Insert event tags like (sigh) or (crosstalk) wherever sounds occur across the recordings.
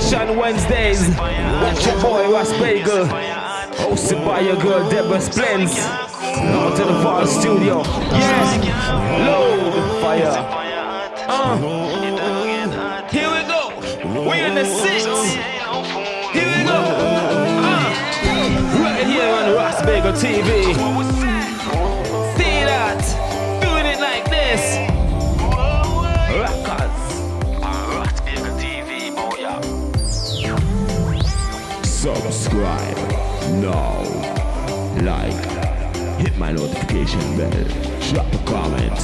Session Wednesdays with your boy Ross Bagel. Hosted by your girl Deborah Splends. Out to the Fall Studio. Yeah, load fire. Uh, here we go. We in the six. Here we go. Uh, right here on Ross Bagel TV. Subscribe now. Like. Hit my notification bell. Drop a comment.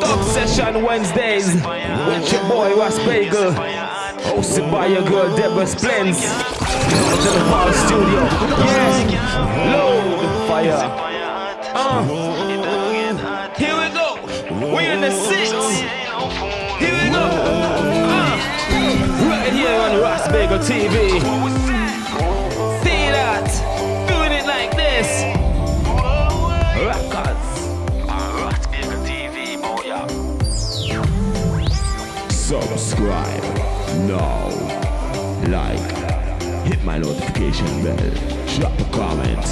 Dub Session Wednesdays with your boy Ross Bagel. Hosted by your girl Deborah Splends. To the Fall Studio. Yeah, load fire. Uh, here we go. We in the six. Here we go. Uh, right here on Bagel TV. See that? Doing it like this. Rockers. Subscribe now. Like. Hit my notification bell. Drop a comment.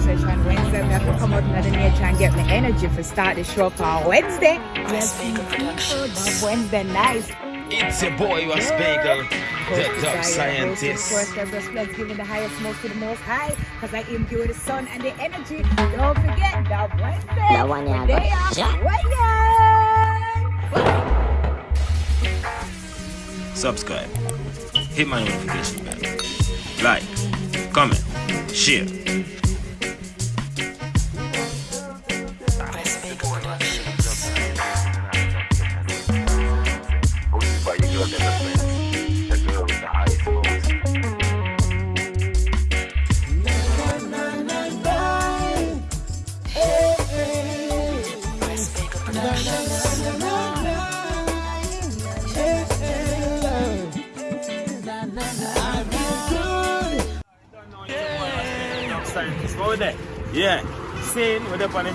Session Wednesday, we have to come out into the nature and get my energy for start the show on Wednesday. Yes, Wednesday nice. It's your boy Ross Bagel, the dub scientist. First, just let's give the highest most to the most high, because I imbue the sun and the energy. Don't forget, Dub Wednesday. That one, yeah, Day go. off Yeah. Wednesday. Subscribe, hit my notification bell, like, comment, share.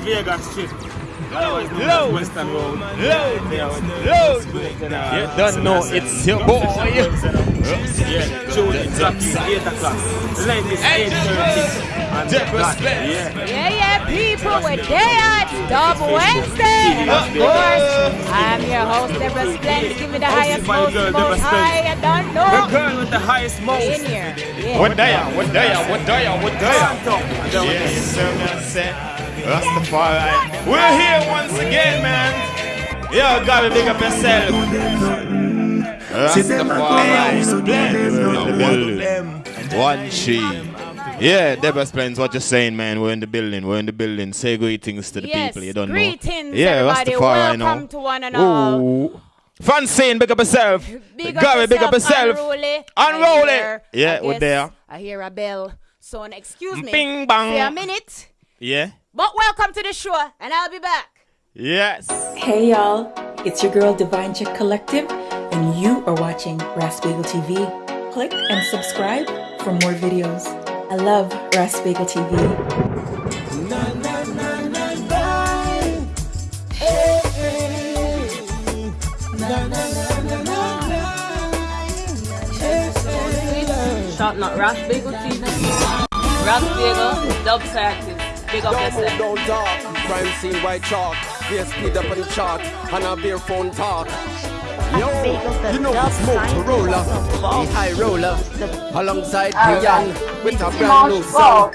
Vegas Strip. Otherwise known Western Road. Load. Load. You don't know it's your boy. Yeah. June exactly 8 o'clock. Length is 8.30. Yeah. Yeah, yeah, people, we're there at Dub Wednesday. Of course, I'm your host, Deborah Splendid. Give me the highest, by most, girl, most high. I don't The know. girl with the highest most. In here. Yeah. What day? What day? What day? What day? Santo. And then with Yes, sir, man. Say, Rastafari. We're here once again, man. Yo, gotta big up yourself. Rastafari. We're in the building. One chi. Yeah, Deborah Splends, what you saying, man? We're in the building. We're in the building. Say greetings to the Yes, people. You don't greetings, know. Yeah, everybody. Rastafari, Welcome know. to one and all. Ooh. Francine, big up yourself. Big up Gary, big up yourself. Unruly. Unruly. I hear- Yeah, we're there. I hear a bell. So, excuse me. Bing bang. For a minute. Yeah. But welcome to the show, and I'll be back. Yes. Hey y'all, it's your girl Divine Chick Collective, and you are watching Raspagel TV. Click and subscribe for more videos. I love Raspagel TV. Shout out Ross Bagel TV. Ross Bagel, Dub Scientist. Big up yourself. Don't talk, crime scene white chalk. Beer speed up on the chart, and a beer phone talk. Yo, you know who smoke to roller, the high roller, alongside Brian with a brand new song.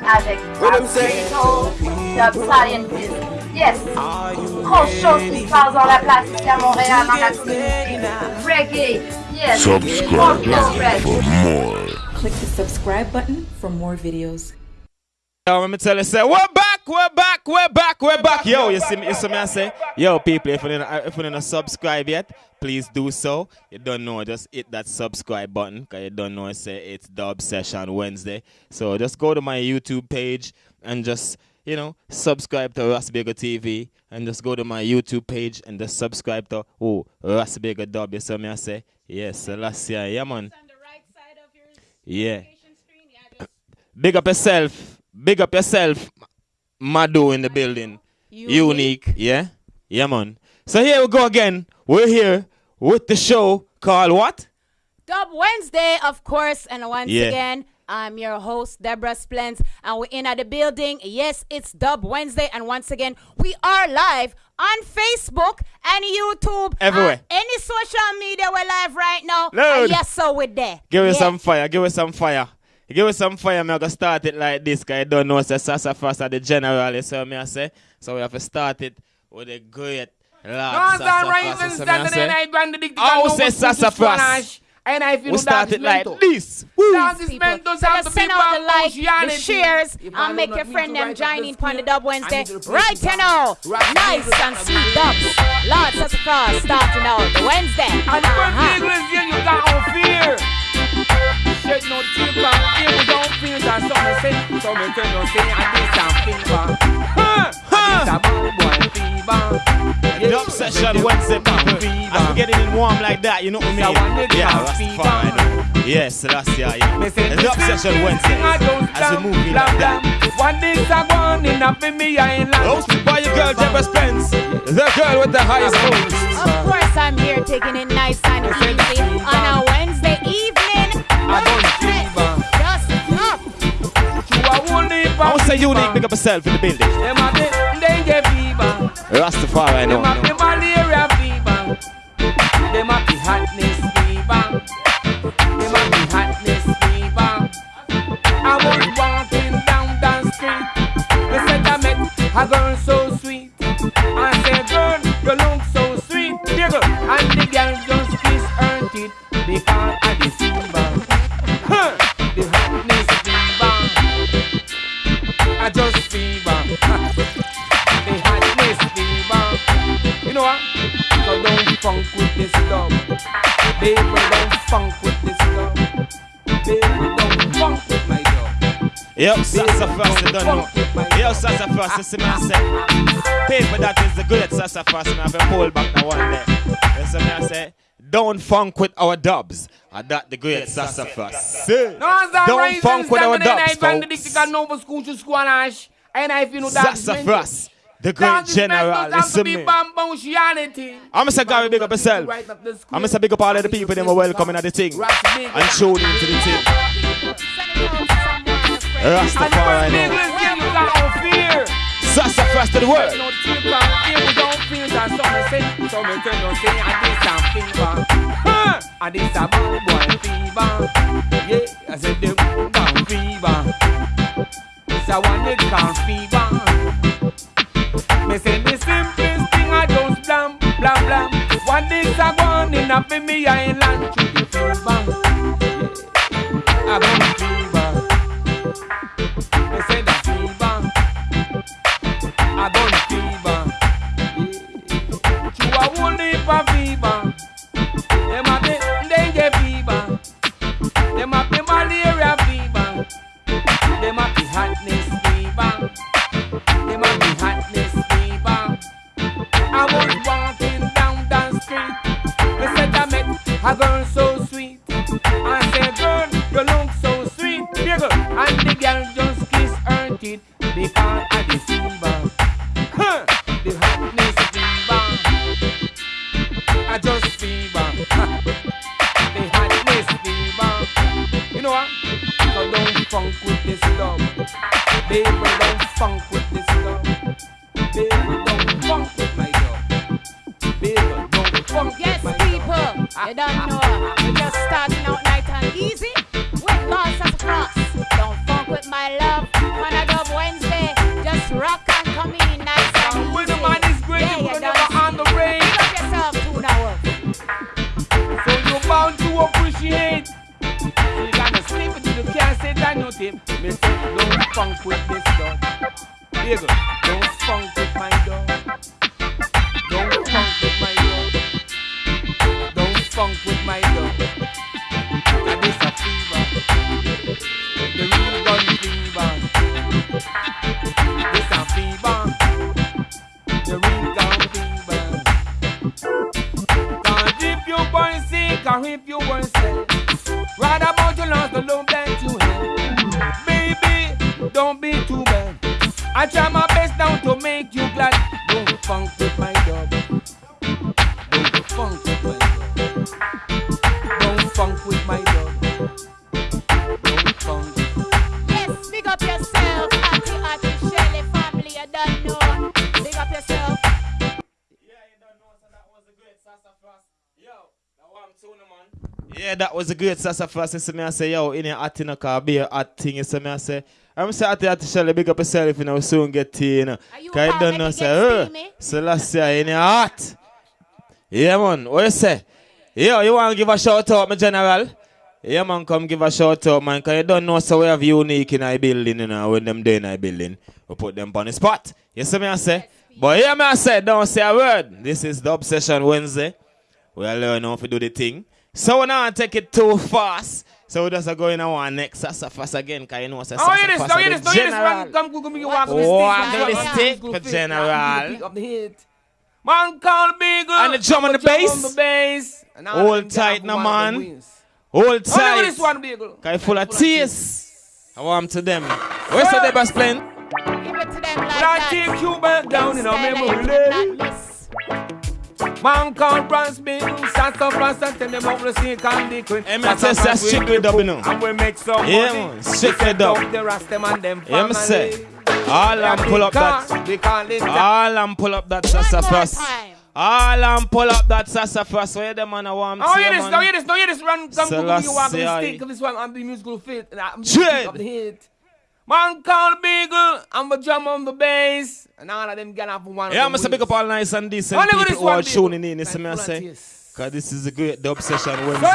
What I'm saying? Dub Scientist. Yes. Grosse chose qui se passe dans la place ici à Montréal, dans la communauté. Reggae. Yes. Subscribe Funk for more. Click the subscribe button for more videos. Yo, let me tell you, say, we're back, we're back, we're back, we're back. Yo, you see me, you see me I say, yo, people, if you're not, if you're not subscribe yet, please do so. You don't know, just hit that subscribe button, because you don't know, I say it's Dub Session Wednesday. So just go to my YouTube page and just, you know, subscribe to Rasbega TV and just go to my YouTube page and just subscribe to, oh, Rasbega Dub, you see me I say, yes, last year, yeah, man. Yeah. Big up yourself. Big up yourself. Madu in the building. Unique. Unique. Yeah? Yeah, man. So here we go again. We're here with the show called what? Dub Wednesday, of course, and once Yeah. again, I'm your host, Deborah Splens, and we're in at the building. Yes, it's Dub Wednesday, and once again, we are live on Facebook and YouTube. Everywhere. and any social media, we're live right now. Load. And yes, so we're there. Give us some fire. Give us some fire. Give us some fire. I'm going to start it like this because I don't know. Say Sassafras are the general. You see what me I say? So we have to start it with a great Lord Northern Sassafras. Rising You me I Saturday say? night Grand Dick Oh, say Sassafras. And I feel We start it like this. Dance is people. meant to So have let's send out the like, the Christianity. shares, I and make your friend need to them write join in on the Dub Wednesday. I need to play Right the you now. Right Nice and sweet dubs. Lord Sassafras starting out the Wednesday. And the Uh-huh. first English yeah, you got no fear. Shed no tear from here, we don't feel that something say. So me tell you say, I did some fever. Huh? I did some bad boy fever. Dub session Wednesday, people. As we getting in warm like that, you know what I mean? So one nigga Yeah, that's fine. Oh. Yes, that's yeah, yeah. Me Dub session thing Wednesday. As we stop, move like that. One day I go on in a for me island. Hosted by your girl, Deborah Spence. The girl with the highest voice. Of course, I'm here taking it nice and easy on a Wednesday evening. I don't fever. Just up. You I want to say unique, big up yourself in the building. Them a the dengue fever. Rastafari, I know. Them a the malaria fever. Them a the hotness fever. Sassafras, don't know. Yo, Sassafras, you see me I say. Paper that is the good Sassafras, me have to pull back the one there. You see me I say. Don't funk with our dubs. And that the great Sassafras. Say, Don't funk with our dubs, folks. Nova School to Squanash. And I feel that Sassafras, the great general. Listen me. I'm going to say, Gary, big up yourself. I'm going to say, big up all of the people that were welcoming at the thing. And tuning into the thing. Rastafari, I know. Sassafras to the world. No tear from here, we don't feel that something say. So me tell say, I did some fever. I did some bad boy fever. Yeah, I said them down fever. It's a one they can fever. Me say the simplest thing I just blam, blam, blam. One day I go on in a for me island to the fever. A girl so sweet. I said, girl, you look so sweet. Dear girl. And the girl just kissed her teeth because of the fever. Huh. The hotness fever. I just fever. The hotness fever. You know what? So don't funk with this love. Baby, don't funk with you don't know. We're just starting out night and easy with Lord Sassafras. Don't funk with my love When I Dub Wednesday. Just rock and come in nice and easy. When the man is great, yeah, you never on the brain. Pick yourself too now. So you're bound to appreciate. You gotta sleep until you can't say that no tip. Say, don't funk with this dog. Here you go. Or if you were sad. Right about your lost the love that you had. Baby, don't be too bad. I try my best now to make you Yeah, that was a great sassafras. See me, I say, yo, in here, hot in a car, be a hot thing. See me, I say, I'm say, hot, hot, Shelly, big up yourself, you know, soon get tea, you know. Cause you don't know, say, uh, so last year, in here, hot. Yeah, man, what you say? Yo, you want to give a shout out, my general? Yeah, man, come give a shout out, man, because you don't know, so we have unique in our building, you know, when them day in our building, we put them on the spot. You see me, I say? But yeah, me, I say, don't say a word. This is the Obsession Wednesday. We are learning how to do the thing. So we not take it too fast. So we just are going on our next sassafras again, because you know, say Oh, hear this, sassafras now are oh, hear the this, oh, now hear this, man. Come, come, come, you walk with Oh, the I stick. know the man. stick for general. Pick up the hit. Man call Beagle. And the drum on the I'ma bass. on the bass. And all Hold tight who now, man. wins. Hold Oh, look at tight. this one, Beagle. Cause you full of tears. I want 'em to them. Where's the Debas playing? Give it to them like But I that. take you back down in a Style memory it, lane. Not miss. Man called Bronze Bill, Sassafras and tell them how to sing and the queen. Hey, man, tell us that's strictly dub, you know. And we make some Yeah, money. man, strictly We set dub. up The Rastam and them Yeah, me say. All Yeah, and pull up that. We call it All and pull up that sassafras. All and pull up that sassafras. Where the man I want Oh, to hear see, this, man. now hear this, now hear this, run, come, come, come, you walk on the Selassie. stick, this one, I'm the musical fit, and Man call Beagle, I'm a drum on the bass, and all of them get for one Yeah, I'm gonna pick up all nice and decent at people this who are tuning in. You see me, I say? Cause this is a great dub session Wednesday.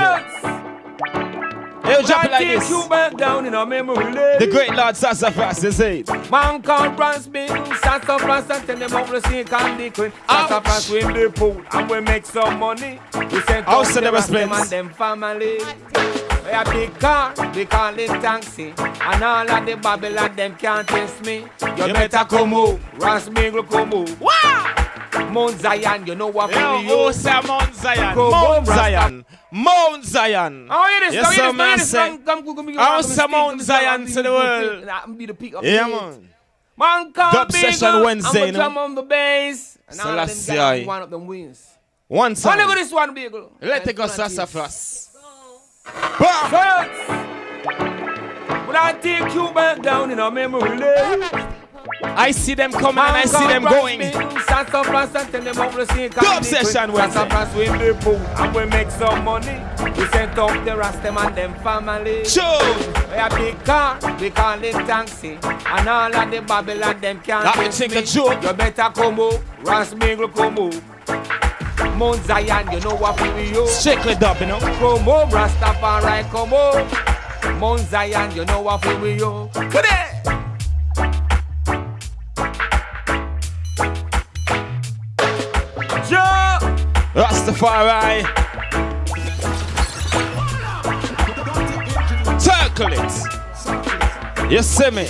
Hey, drop it like this. down in a memory lane. The great Lord Sassafras, say it. Man called Bronze Bill, Sassafras and tell them how to sing and the queen. Sassafras we in the pool and we make some money. We send out so the them and them family. We a big car, we call it taxi. And all of the Babylon them can't test me. You, You better come move, Ras Mingle come move. Wow! Mount Zion, you know what Yo, we oh, say Mount Zion. Come Mount on, Zion. Mount Zion. Oh, hear this, Yes, hear this, hear this. Come, come, come, come, you I'll walk on the say stick, Mount come, Zion to the world. I'm be the pick up Yeah, man. Man call Dub session Beagle, Wednesday, I'm you a know. drum on the bass. And all of them guys one of them wins. One look at time. this one, Beagle. Let it go, Nice Sassafras. First, But I take you back down in a memory lane. I see them coming and I see them going. Bill, Sassafras and tell them how to sing Dub session. Wednesday. Sassafras we in the pool and we make some money. We set up the Rastam and them family. Sure. We a big car, we call it taxi. And all of the Babylon them can't That me test think me. a joke. You better come up, Ras Mingle come up. Mount Zion, you know what we do. Strictly dub, you know. Come up, Rastafari, come up. Mount Zion, you know what we do. Today. Joe. Rastafari. Circle it. You see me?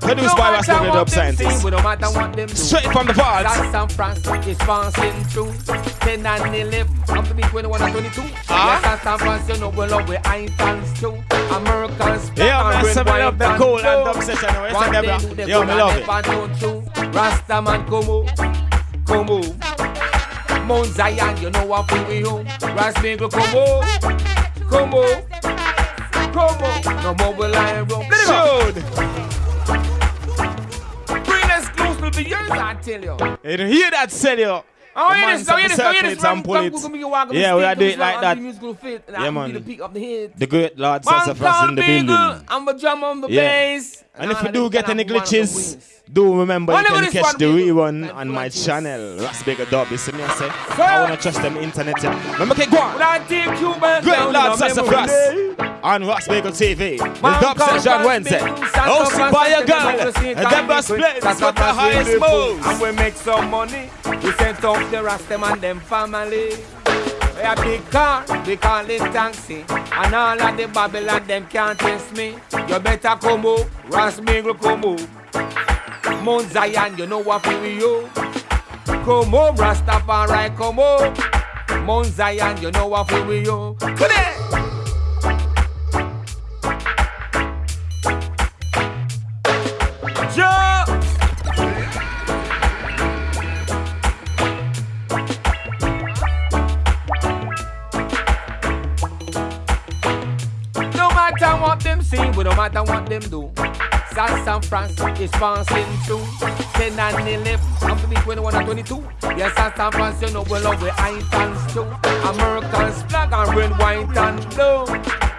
Produced by Rastafari Dub them Scientist. say, we no matter what them do. Straight from the vault. That's San Francisco is passing through 10 and 11 Up to be 21 and 22 Ah? Yes, San Francisco, you know we love with Italians too Americans Yeah, man, red, white, love the and cool and dub session. You see What them, they bro? do, they Yo, go me love it. pan down through. Rasta man, come on, come on Mount Zion, you know what we do Ras Mingle, come on, come on Come on, no more will I run Let it go to yours, I tell you You don't hear that, sell you. Oh, hear man this, oh, hear this, oh, hear this. Ram, come, come, come, walk Yeah, we are doing it like that. musical fit, and Yeah, man. the pick up the head. The great Lord Sassafras in the building. I'm a drum on the Yeah. bass. And if all you of do get any have one of the glitches. Do remember Oh, you can catch the rerun on my flat channel. Ras Bigger Dub. You see me, I say? I wanna trust them internet. Yeah. Remember, okay, go on. Will I take you back Great down Lord in oh, a memory Sassafras on Ross Bagel TV. The Dub Session Wednesday. Hosted by a girl. all the same And them best kind plays of the highest in the pool, moves. And we make some money. We send up the Rastam and them family. We a big car, we call it taxi. And all of the Babylon, them can't test me. You better come up, Ras Mingle come up. Mount Zion, you know what we do. Come up, Rastafari, come up. Mount Zion, you know what we you. Come. Joe. No matter what them say, we no matter what them do. San San Francisco is passing through 10 and 11, I'm to be 21 and 22 Yes, San San Francisco, you know we love we Italians too. Americans flag and red, white and blue.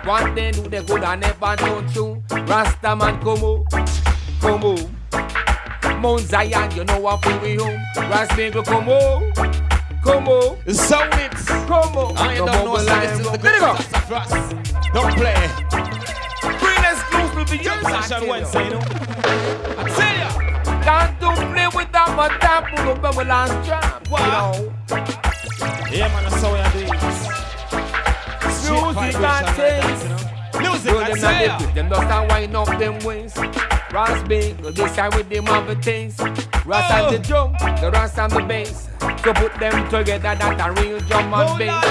What they do, they good and never don't you Rasta man, come on, come on. Mount Zion, you know what we home Rasmingle, come on, come on. It's Come on. I don't know, so this is the Let it go Don't play. Green to you, Session Wednesday, you know I tell ya, can't do play with that, but that pull up our last trap. Wow. Yeah, man, that's how we do it. Music and taste. Music and them not say live it. Them just a wind up them waist. Ras big, this side with them other things. Ras and the drum, the ras and the bass. So put them together, that a real drum and bass.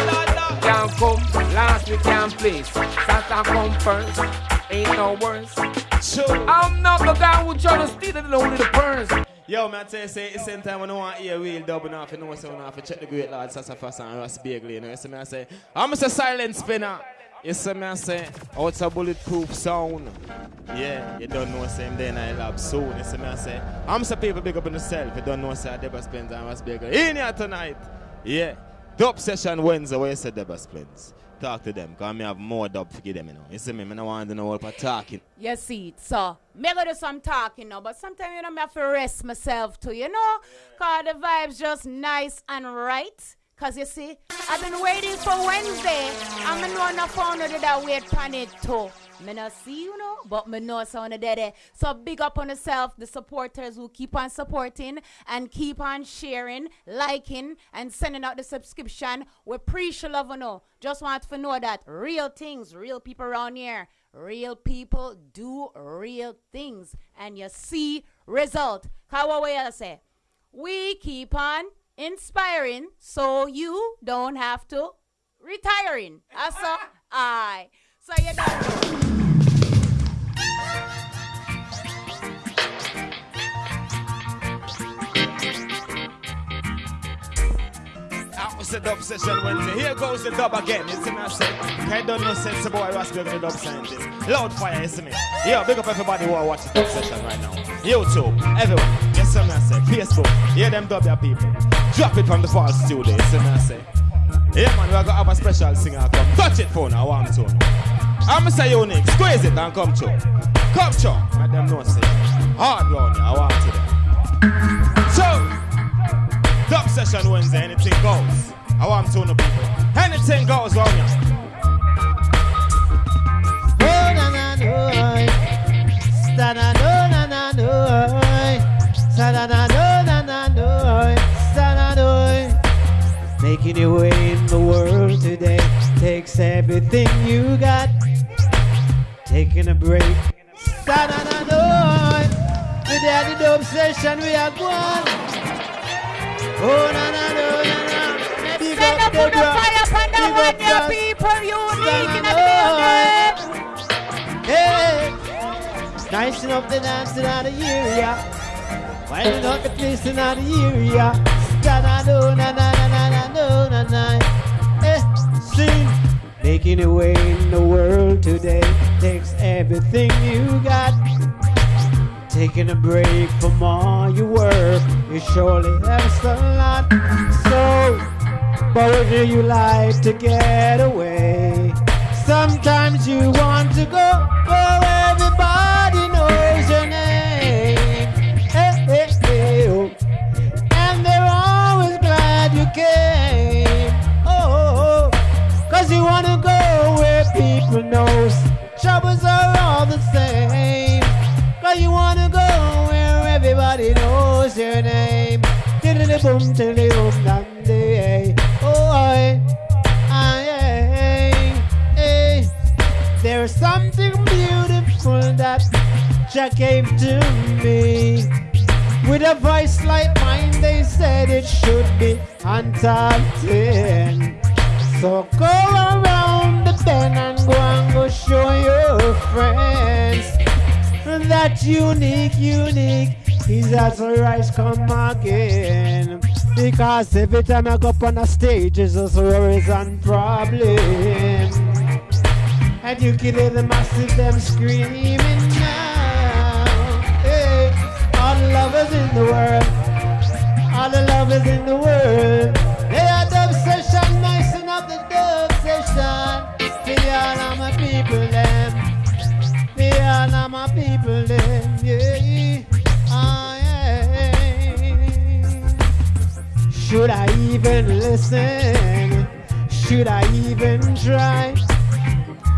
Can't come last, we can't place. Santa come first, ain't no worse. I'm not the guy who try to steal it, only the purse. Yo, man, tell you, say, it's the same time when I want to hear real dubbing off, you know, so I have to check the great lord Sassafras and Ross Bagley, you know, you see me, I say, I'm a silent spinner. You see me, I say, oh, it's a bulletproof sound. Yeah, you don't know, same day in I lab soon. You see me, I say, I'm some people big up on yourself. You don't know, say, Deborah Spence and Ross Bagley. In here tonight. Yeah. Dub session Wednesday, where you say Deborah Spence. Talk to them, because I have more dub for give them, you know. You see me, I don't want to know for talking. You see so me go do some talking now, but sometimes you know me have to rest myself too, you know, cause the vibes just nice and right. Cause you see, I've been waiting for Wednesday, me know no phone did that wait pan it too. Me not see you know, but me know someone there. there. So big up on yourself, the supporters who keep on supporting and keep on sharing, liking, and sending out the subscription. We appreciate love you know. Just want to know that real things, real people around here. Real people do real things and you see result. How I say? We keep on inspiring so you don't have to retiring. That's. Aye. So you. That was the dub session Wednesday. Here goes the dub again. It's see me, I say, I don't know sense boy Bagley, the dub scientist. Loud fire, see me. Yo, big up everybody who are watching dub session right now. YouTube, everyone. You see me, I say, Facebook. Hear them dub your people. Drop it from the fall studio. You I say. Yeah, man, we're gonna have a special singer come. Touch it for now, warm tune. I'm Mr. Unique. Squeeze it and come through. Come through. Let them know, say. Hard round I want to them. So, Dub session Wednesday, anything goes. I want to know people. Anything goes on ya. Oh Making your way in the world today takes everything you got. Taking a break, sta na na no. With the dub session we are going. Oh na na na na. Big Send up the fire upon the Big one, up your Ross. people unique in the Stand building. Hey, nice enough to dance in the area. Winding up the place in the area. Stand do na na na na na. Eh, sing. Making a way in the world today takes everything you got. Taking a break from all your work, you surely have a lot. So, but do you like to get away? Sometimes you want to go where troubles are all the same. Cause you want to go where everybody knows your name. Diddly boom, diddly boom, dandy, oh, I, I, hey. There's something beautiful that Jack gave to me. With a voice like mine, they said it should be top 10. So go around the bend and go and go show your friends that unique, unique is as rise come again. Because every time I go up on a stage, it's just worries and problems. And you can hear the massive them screaming now. Hey, all the lovers in the world, all the lovers in the world. Should I even listen? Should I even try?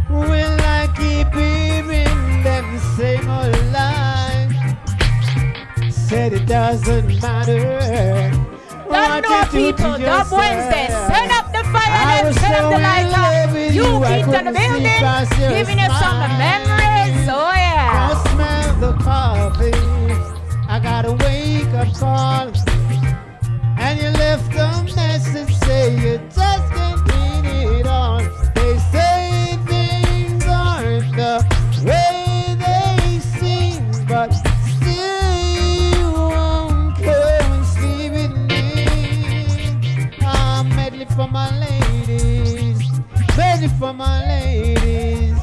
Will I keep hearing them same old lies? Said it doesn't matter. Don't know people, Dub Wednesday. Send up the fire and was send up the love with You you, keep on the building, giving you some memories. Oh yeah. I smell the coffee. I got a wake up call. Left a message say you just can't clean it on. They say things aren't the way they seem, but still you won't come and sleep with me. I'm medley for my ladies, medley for my ladies.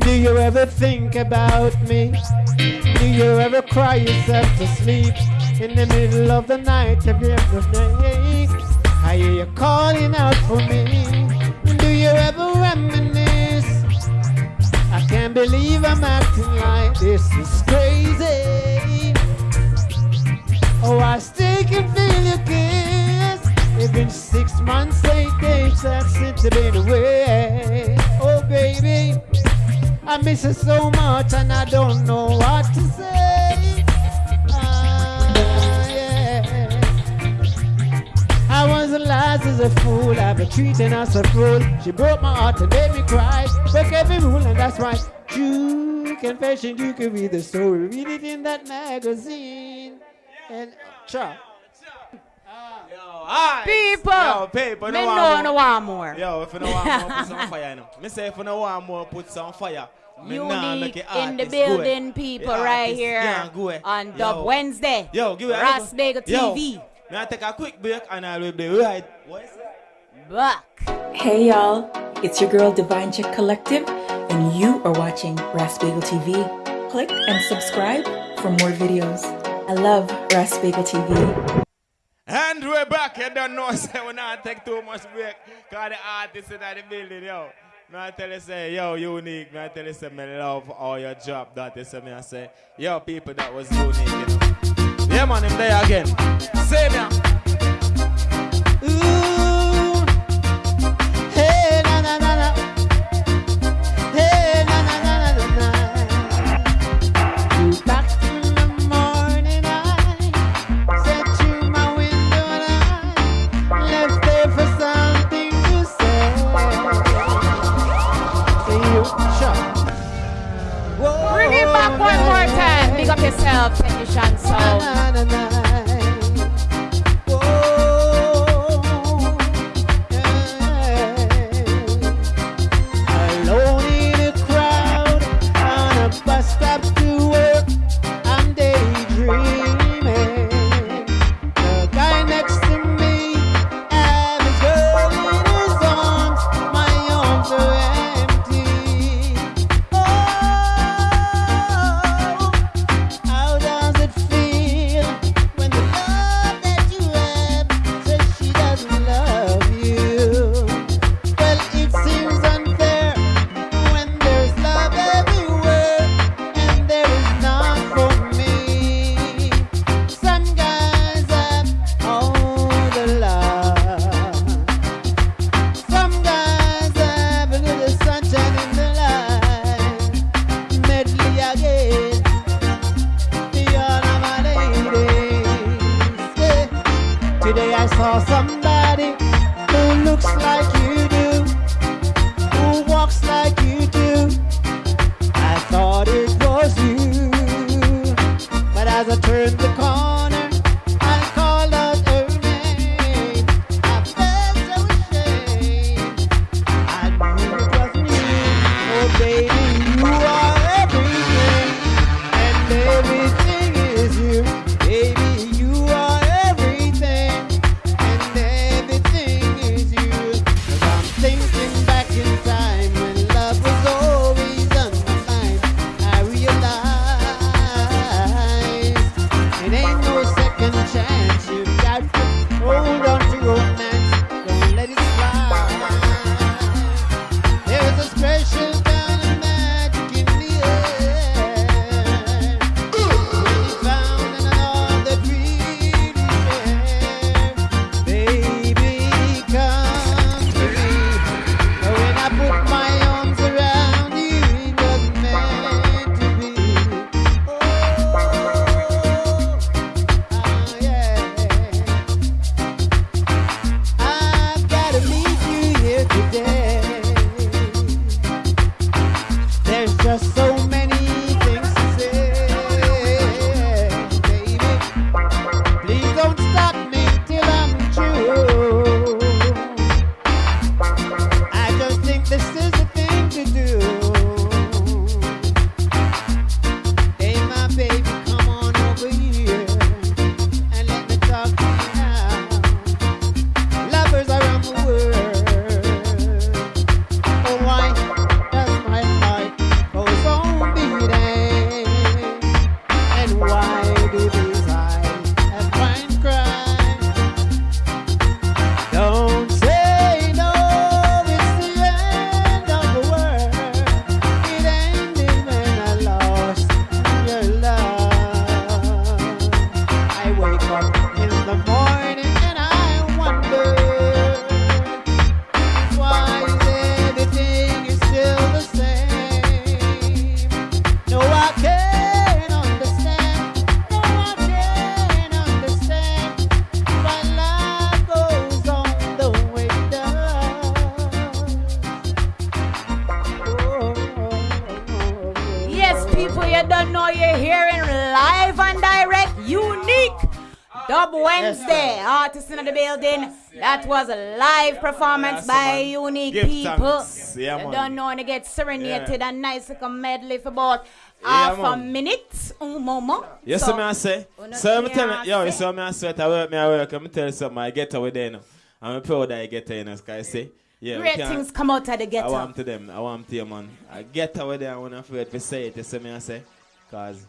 Do you ever think about me? Do you ever cry yourself to sleep in the middle of the night? Have you ever night? I hear you calling out for me. Do you ever reminisce? I can't believe I'm acting like this is crazy. Oh, I still can feel your kiss. It's been six months, eight days since I've been away. Oh, baby. I miss her so much and I don't know what to say. I was the last as a fool, I've been treating her so cruel. She broke my heart and made me cry. Break every rule and that's why. True confession, you can read the story. Read it in that magazine. And cha. People, Yo, people, me no know want no more. want more. Yo, if you don't want more, put some (laughs) fire in 'em. Me say if you don't want more, put some fire. Me Unique make in the building, people, The right here can't go away. on Dub Yo. Wednesday. Yo, give it Ross Bagel Yo, TV. Me I take a quick break and I will be right. What is it? Back. Hey y'all, it's your girl Divine Chick Collective, and you are watching Rasbagel TV. Click and subscribe for more videos. I love Rasbagel TV. And we're back. You don't know, (laughs) say we not take too much break. Cause the artists in the building, yo. Me I tell you, say, yo, unique. Me I tell you, say, me love all your job. That is, me I say, yo, people that was unique, you know. Yeah, man, him there again. Say me. Hey, na na na na. Hey, na na na na na na. Back in the morning, I sat to my window and I left there for something to say. See you, shut. Bring it back one more time. Big up yourself, technician sound. Live performance by unique Give people. thanks. Yeah, you don't know when to get serenaded Yeah. and nice like a medley for about Yeah, half a minute. Un moment. Yes, So, me I say. So me tell me, yo, you see me I sweat, I work, me I work, I'm tell you something, I get away there now. I'm proud that I get there, you know, 'cause I say, yeah, Great things come out of the ghetto. I want to them, I want to you, man. I get away there, not afraid to say it, you see me I say. Because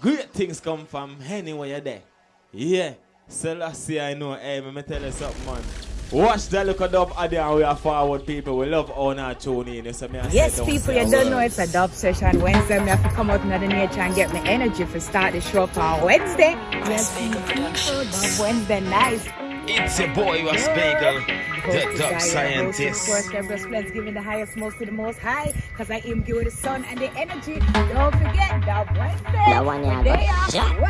great things come from anywhere you're there. Yeah. Selassie, I know, hey, let me tell you something, man. Watch that look at dub Adi and we are forward people. We love all our tune in. You see me Yes, don't people, you don't know it's a dub session Wednesday. Me have to come out into the nature and get my energy for start the show on Wednesday. Yes, people, dub Wednesday, nice. It's your boy, Ross Bagel, the dub by your scientist. host, of course, Deborah Splits, giving the highest most to the most high, because I am giving the sun and the energy. Don't forget, Dub Wednesday. That one, yeah, Day but-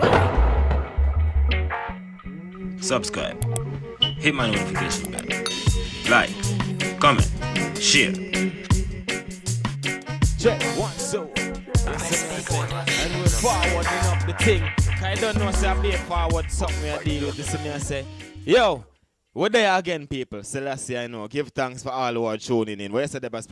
Wednesday. Subscribe, hit my notification bell, like, comment, share. Check one, two. And we're forwarding up the thing. I don't know, say I be forward something are deal with. This is me I say, yo, we're there again, people. Selassie, I know. Give thanks for all who are tuning in. What you say, Deborah?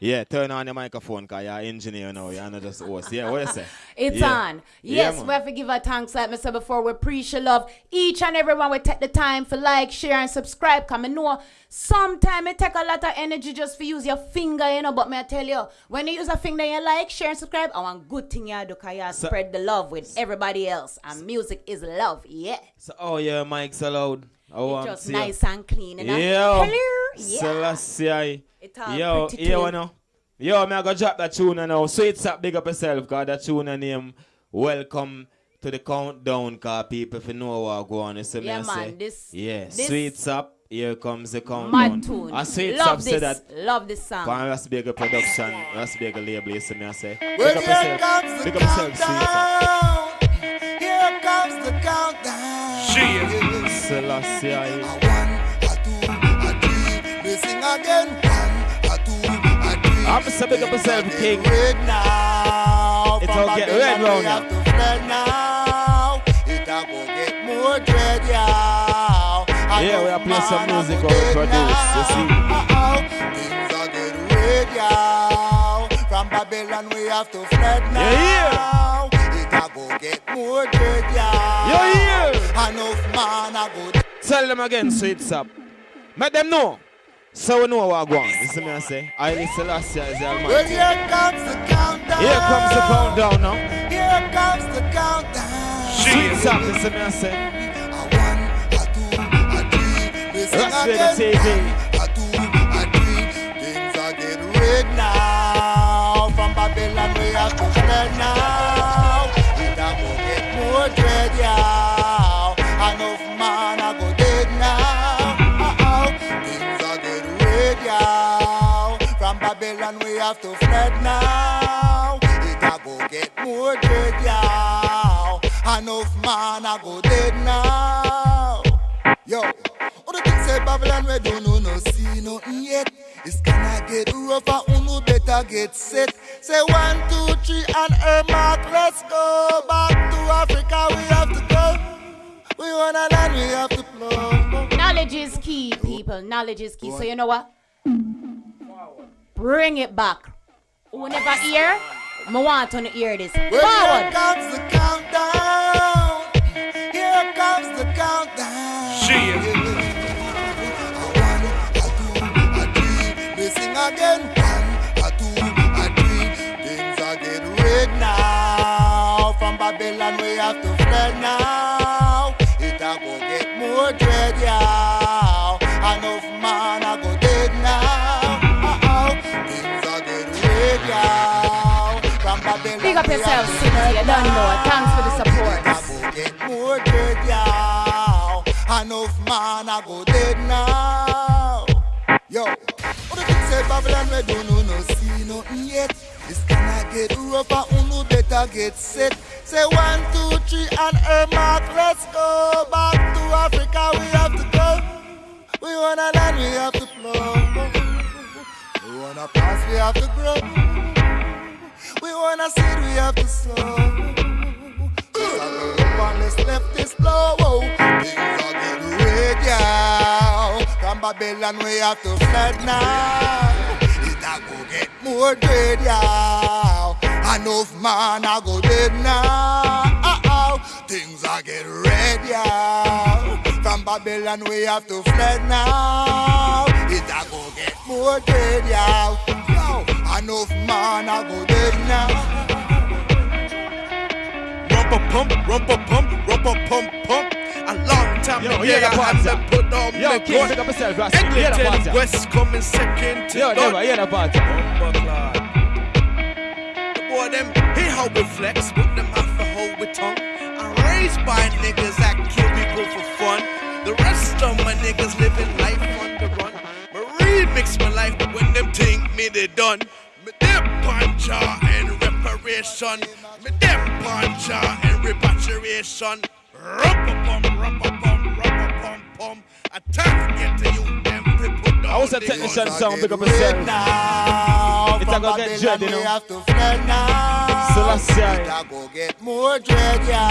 Yeah, turn on your microphone, because you're engineer now. You're not just host. Yeah, what you say? (laughs) It's Yeah. on. Yes, man. we have to give our thanks, like I said before. We appreciate love. Each and everyone will take the time for like, share, and subscribe. Come and know sometimes it take a lot of energy just for use your finger, you know. But may I tell you, when you use a finger, you like, share, and subscribe. I want good thing you do, cause you So- spread the love with everybody else. And music is love, yeah. So, oh, yeah, mic's allowed. Oh, I'm just see nice and clean, you know. Yo, Hello, yeah. Selassie. It all Yo, pretty yo, clean. know. Yo, me I go drop that tune now. Sweet up, big up yourself, cause that tune name Welcome to the countdown, cause people if you know what go on. You see me Yeah, I man, say? this- yeah, this- sweet up. Here comes the countdown. Mad tune. I sweet Love this. that. Love this song. From Rasbega production, Rasbega label. You see me I say? Well, Pick up here yourself. comes the Pick up yourself, sweet up. countdown. Here comes the countdown. Selassie. We sing again. One, a two, a three. I'm a big up yourself, King. Red now. It's all get red round we now. have to fled now. It a go get more dread, yeah. Yeah, we are playing some music we produce, you see. Things are getting red, yeah. From Babylon we have to fled now. It a go get more dread, yeah. You hear? Enough man a go Tell them again, sweet up. Make them know. So we know what I want. You see me I say? I listen last year is the Well, here comes the countdown. Here comes the countdown now. Here comes the countdown. Sweet up, you see me I say? We sing Rasbega again. TV. A two, a three. Things are getting red now. From Babylon we have to fled now. Go get more dread, yeah. Enough man a go dead now. Yo, all the things say Babylon we don't know no see nothing yet. It's gonna get rougher, unu better get set. Say one, two, three, and a mark. Let's go back to Africa. We have to go. We wanna land, we have to blow. Knowledge is key, people. Knowledge is key. So you know what? Bring it back. Who never hear? Me want to hear this. Well, here comes the countdown. Here comes the countdown. We sing again. One, a two, a three. Things are getting red now. From Babylon we have to fled now. Know. Thanks for the support. I go get more dead, yeah. Enough man a go dead now. Yo, what the thing say Babylon we don't know no see nothing yet. It's gonna get rougher, unu better get set. Say one, two, three, and her mark. Let's go back to Africa. We have to go. We wanna land, we have to flow. We wanna pass, we have to grow. We wanna seed, we have to sow. a go up on this left this blow. Things are getting red, yeah. From Babylon we have to fled now. It a go get more dread, yeah. Enough man a go dead now. Things are get red, yeah. From Babylon we have to fled now. It a go get more dead, yeah. Enough man a go dead now. Rumpa pump, rumpa pump, rumpa pump pump. A long time Yo, to hear get the a hand party. to put on Yo, the King, pick up yourself, Rasta. Hear the West coming second to Yo, none. never hear the party. The boy them, he hold with flex, but them have to hold with tongue. I'm raised by niggas that kill people for fun. The rest of my niggas living life on the run. Me remix my life when them think me they done. Me them puncher and reparation. Me them puncher and repatriation. Rumpa-pum, rumpa-pum, rumpa-pum, pum. Attack get to you, them people I was a the technician gun. song, big up yourself. now. It's a From go get dread, you Babylon we know. have to fled now. Selassie. It a go get more dread, yeah.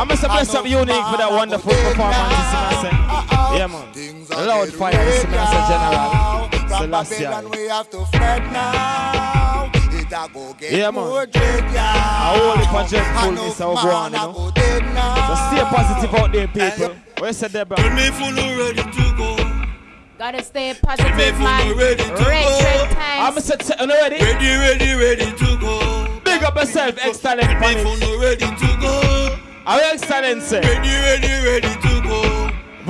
I must bless up Unique for that wonderful performance, you see me, I say. Yeah, man. Loud fire, you see me, I say, General. From Selassie. Babylon we have to fled now. It a go get Yeah, man. more dread, yeah. I hold it for dreadfulness, how go on, you know. So stay positive out there, people. Where's the Deborah? Tell me if you ready to go. Gotta stay positive, man. ready to Red, go. red times. I'm set, set, you ready? Ready, ready, ready to go. Big up yourself, excellent Tell me panic. if you ready to go. Our excellency. Ready, ready, ready to go.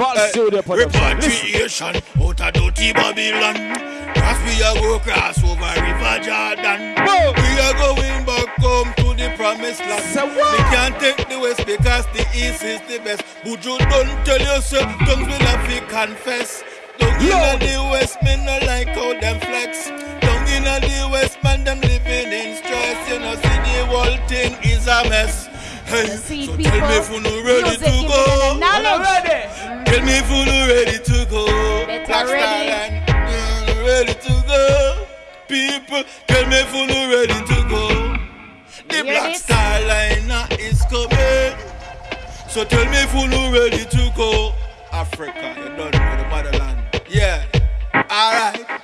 Eh, Studio Production. Repatriation out of dirty Babylon. As we a go cross over River Jordan. We are going back home to the promised land. We can't take the west because the east is the best. But you don't tell yourself, tongues will have to confess. Down in the west, men no like how them flex. Down in the west, man, them living in stress. You know, see the whole thing is a mess. Hey, so tell me if you no ready music to go. the knowledge. Tell me if you no ready to go. Better Black Star ready. Line, mm, ready to go. People, tell me if you no ready to go. The Black? Star Line uh, is coming. So tell me if you no ready to go. Africa, you done with the motherland. Yeah, alright.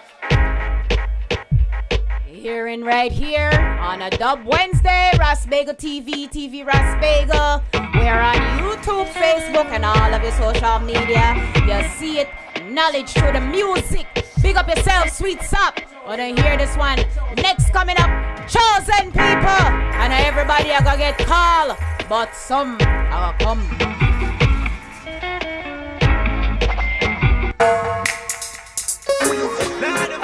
Hearing right here on a Dub Wednesday, Ras Bagel TV, TV Ras Bagel. We're on YouTube, Facebook, and all of your social media. You see it, knowledge through the music. Big up yourself, sweet sop. Wanna hear this one? Next coming up, chosen people. And everybody are gonna get called, but some are gonna come.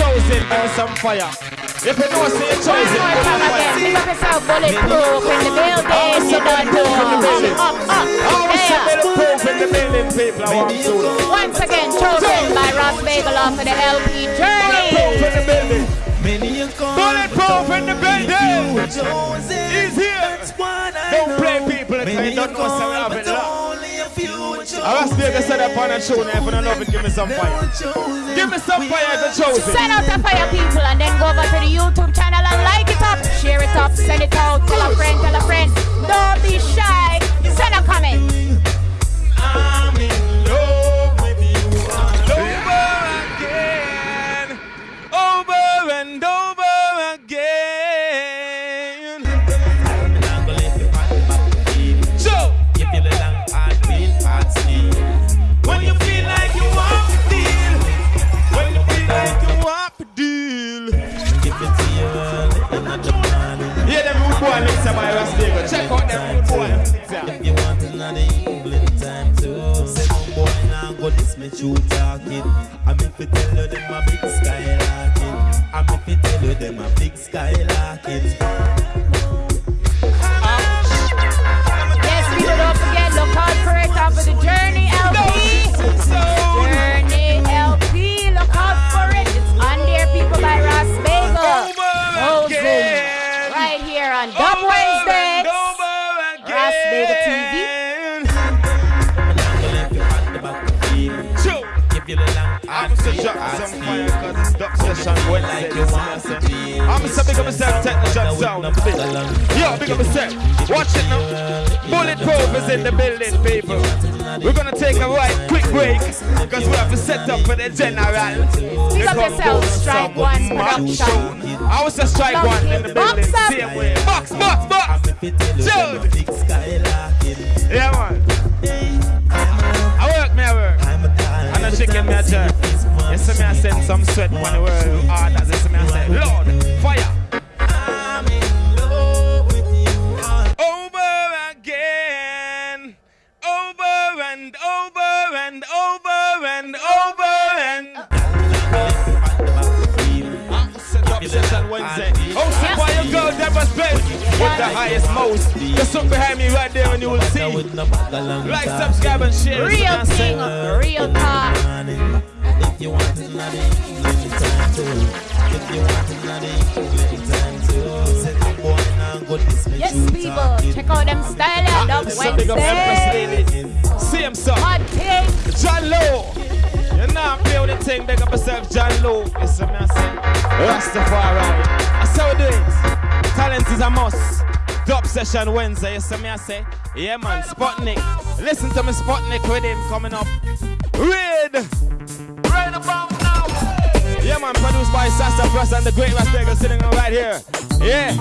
chosen, burn some fire. If you know say you're chosen, One more time again. fire. Big up yourself, bulletproof in the building. You don't know. Up, up, I was yeah. bulletproof in the building, people. I want to. Once again, chosen by Ras Bagel off of the LP Journey. Bulletproof in the building. Many Bulletproof in the building. He's here. That's what I Don't know. play people that Many you don't know say I was there to set up on a tune. If you don't love it, give me some fire. Give me some fire if you're chosen. Send out the fire people and then go over to the YouTube channel and like it up, share it up, send it out, tell a friend, tell a friend. Don't be shy. Send a comment. Them rude boy you want another evening time too. Say some boy now go this me true talking. I'm if you tell you them a big skylarking. I'm if you tell you them a big skylarking. Session Wednesday. I'm so big up myself, technician sound. Yo, big up myself. Watch it now. Bulletproof is in the building, people. We're gonna take a right quick break because we have to set up for the general. Big up yourself, Strike One Production. I was a strike one in the building. Same way. Box, box, box. Dude. Yeah, man. I know chicken, me, I jerk. You see me, I send some sweat when the world. Hard as you see me, I say, Lord, fire. Over again, over and over and over and over Hosted by your girl Deborah Spence with the highest most. Just look behind me right there and you will see. Like, subscribe, and share. Real thing, real talk. If you want it, not English time too. If you want it, not English time too. Say the boy now this me Yes, people, check out them style and up So big up Empress Wednesday. Same song. John Lowe. You know I'm playing with the thing, big up yourself, John Lowe. You see me, I say, Rastafari. That's how we do it. Talent is a must. Dub session Wednesday, you see me, I say, yeah man, Sputnik. Listen to me, Sputnik with him coming up. Read. Right about now. Yeah man, produced by Sasa Plus and the great Raspberry sitting right here. Yeah.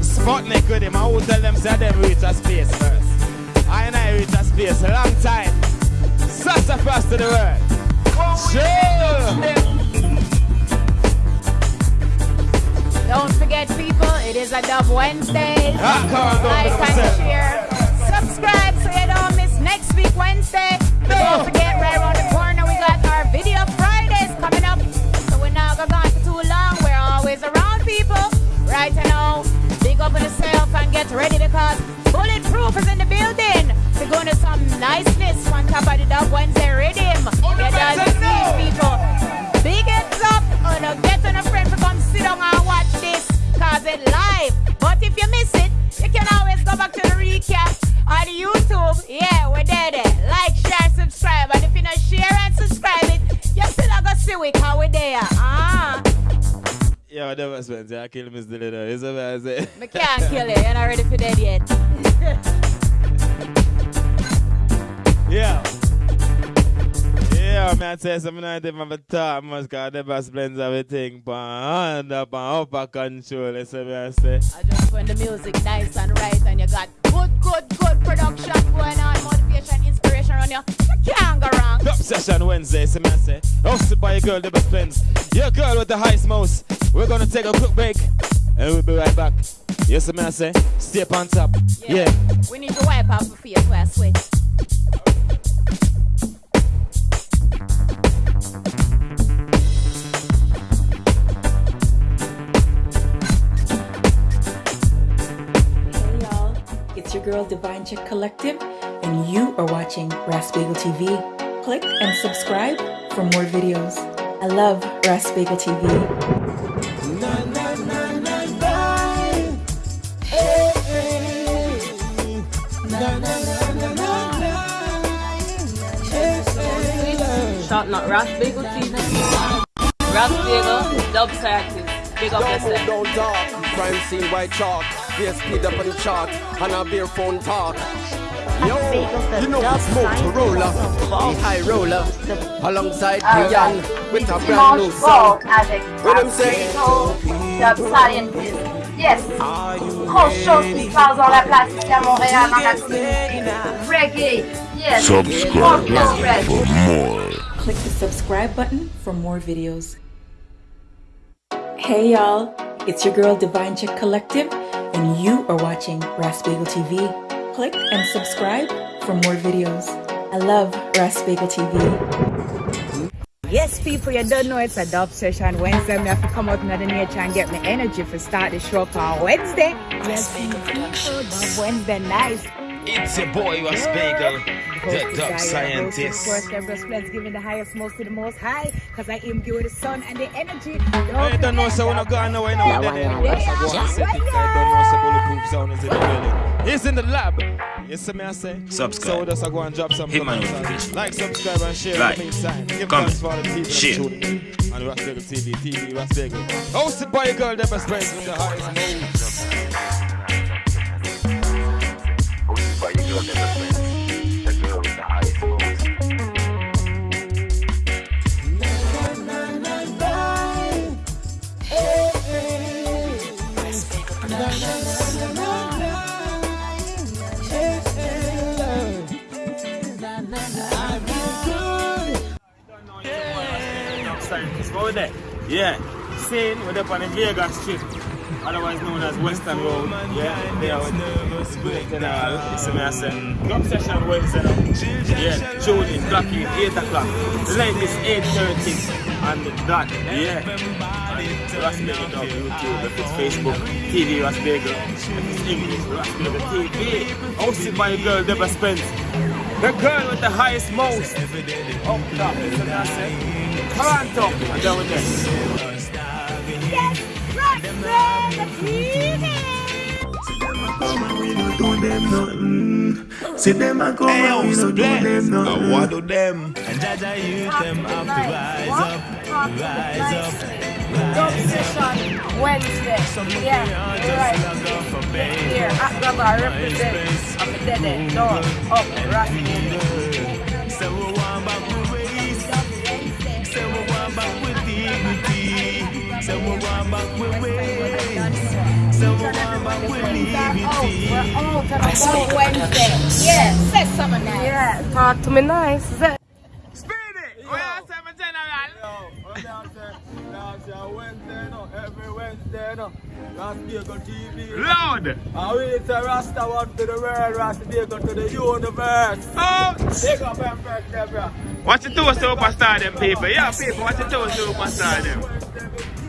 Sputnik with him. I will tell them, say them reach a space first. I and I reach a space a long time. Sasa Plus to the world. Sure. Don't forget, people, it is a Dub Wednesday. Ah, come on, don't like and share. Subscribe so you don't miss next week Wednesday. Don't forget, right around the corner, we got our video Fridays coming up. So we're not gonna go for too long. We're always around, people. Right now, big up on yourself and get ready because Bulletproof is in the building. We're going to some niceness on top of the Dub Wednesday rhythm. You don't see people. Big heads up on a get on a friend to come sit down and watch this cause it live. But if you miss it, you can always go back to the recap on YouTube. Yeah, we're there there. Like, share, subscribe. And if you not share and subscribe it, you still not gonna see it how we there. Ah, Yeah, that was Spencer. I kill Miss Dillon. Is that what I say? me can't kill it. You're not ready for that yet. (laughs) Yeah, man, I tell something from the top, man, because the best blends everything, pan, up and upper control, that's what I say. I just when the music nice and right and you got good, good, good production going on, motivation, inspiration on you. You can't go wrong. Dub session Wednesday, so man say, hosted by your girl, the best blends. Your girl with the highest most. We're gonna take a quick break, and we'll be right back. Yes, man, say, stay on top. Yeah. We need to wipe off the face where I sweat. It's your girl Divine Chick Collective, and you are watching Ras Bagel TV. Click and subscribe for more videos. I love Ras Bagel TV. Shout not Ras Bagel TV. Ras Bagel, dub artist. Big up yourself. don't talk. Crime scene white chalk. They speed up on the chart. And a bare phone talk. Yo, you know the smoke roller, the high roller, alongside Brian with a brand new song. avec What I'm saying? Yes. Grosse chose qui se passe dans la place ici à Montréal, dans la communauté. Reggae. Yes. Subscribe Grosse for more. Click the subscribe button for more videos. Hey y'all, it's your girl Divine Chick Collective, and you are watching Ras Bagel TV. Click and subscribe for more videos. I love Ras Bagel TV. Yes, people, you don't know it's a dub session. Wednesday, I have to come out into the nature and get my energy for start the show on Wednesday. Yes, people, dub Wednesday, nice. It's your boy, Ras Bagel, the dub Of scientist. course, Deborah's Blends giving the highest most to the most high because I am you with the sun and the energy. I don't know, so we're not going nowhere now. And. I don't know, so bulletproof sound is in the building. He's in the lab. You see me, I say? Subscribe. So just I go and drop some Hit my comments. notification. Like, subscribe, and share Like, in the meantime. Give comment, thanks for all the people share. that tuning in on Ras Bagel TV, TV Ras Bagel. Hosted by your girl, Deborah Springs with the highest moves. Scientist, go there. Yeah. Same with up on the Vegas Strip, otherwise known as Western Road. Yeah, there with General. Me, I say. Drum session Wednesday now. Yeah, tune in, clock in, 8 o'clock. The length is 8.30 and the dot. Yeah. Bagel Dub YouTube, if it's Facebook, TV Bagel. If it's English, Bagel TV. Hosted by your girl Deborah Spence. The girl with the highest most. Up top, you I say. Toronto, and down there. We them. See them a come and we no do them nothing. what do them? And Jaja youth them have to rise up, rise up. Session Wednesday. Yeah, you're right. Here, at Grabber represent. I'm a dead end. Door, up, right. Say we want back with ways. Say we want back with dignity. Say we want back with ways. Say we want back with liberty. Oh, oh, Wednesday. Yeah, say something nice. Yeah, talk to me nice. Wednesday, no. Bagel TV. Loud. And we it's a Rasta one to the world, Rasta Bagel to the universe. Oh! Big up Empress Deborah. Watch it to a superstar, them people. Yeah, people, watch it to a superstar, them.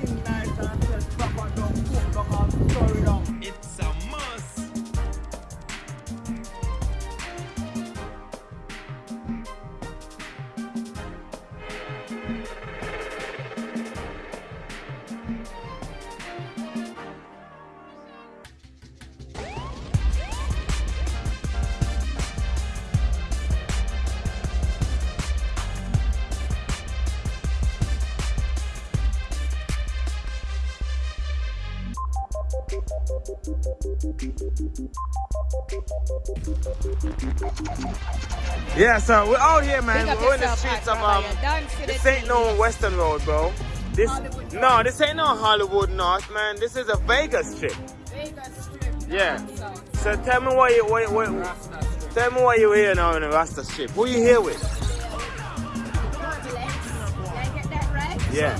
Yeah, so we're out here, man. Big We're in the streets of um. This ain't no Western Road, bro. This no, this ain't no Hollywood North, man. This is a Vegas strip. Vegas strip. Yeah. So tell me why you why, why, tell me why you here now in the Rasta strip. Who you here with? Yeah.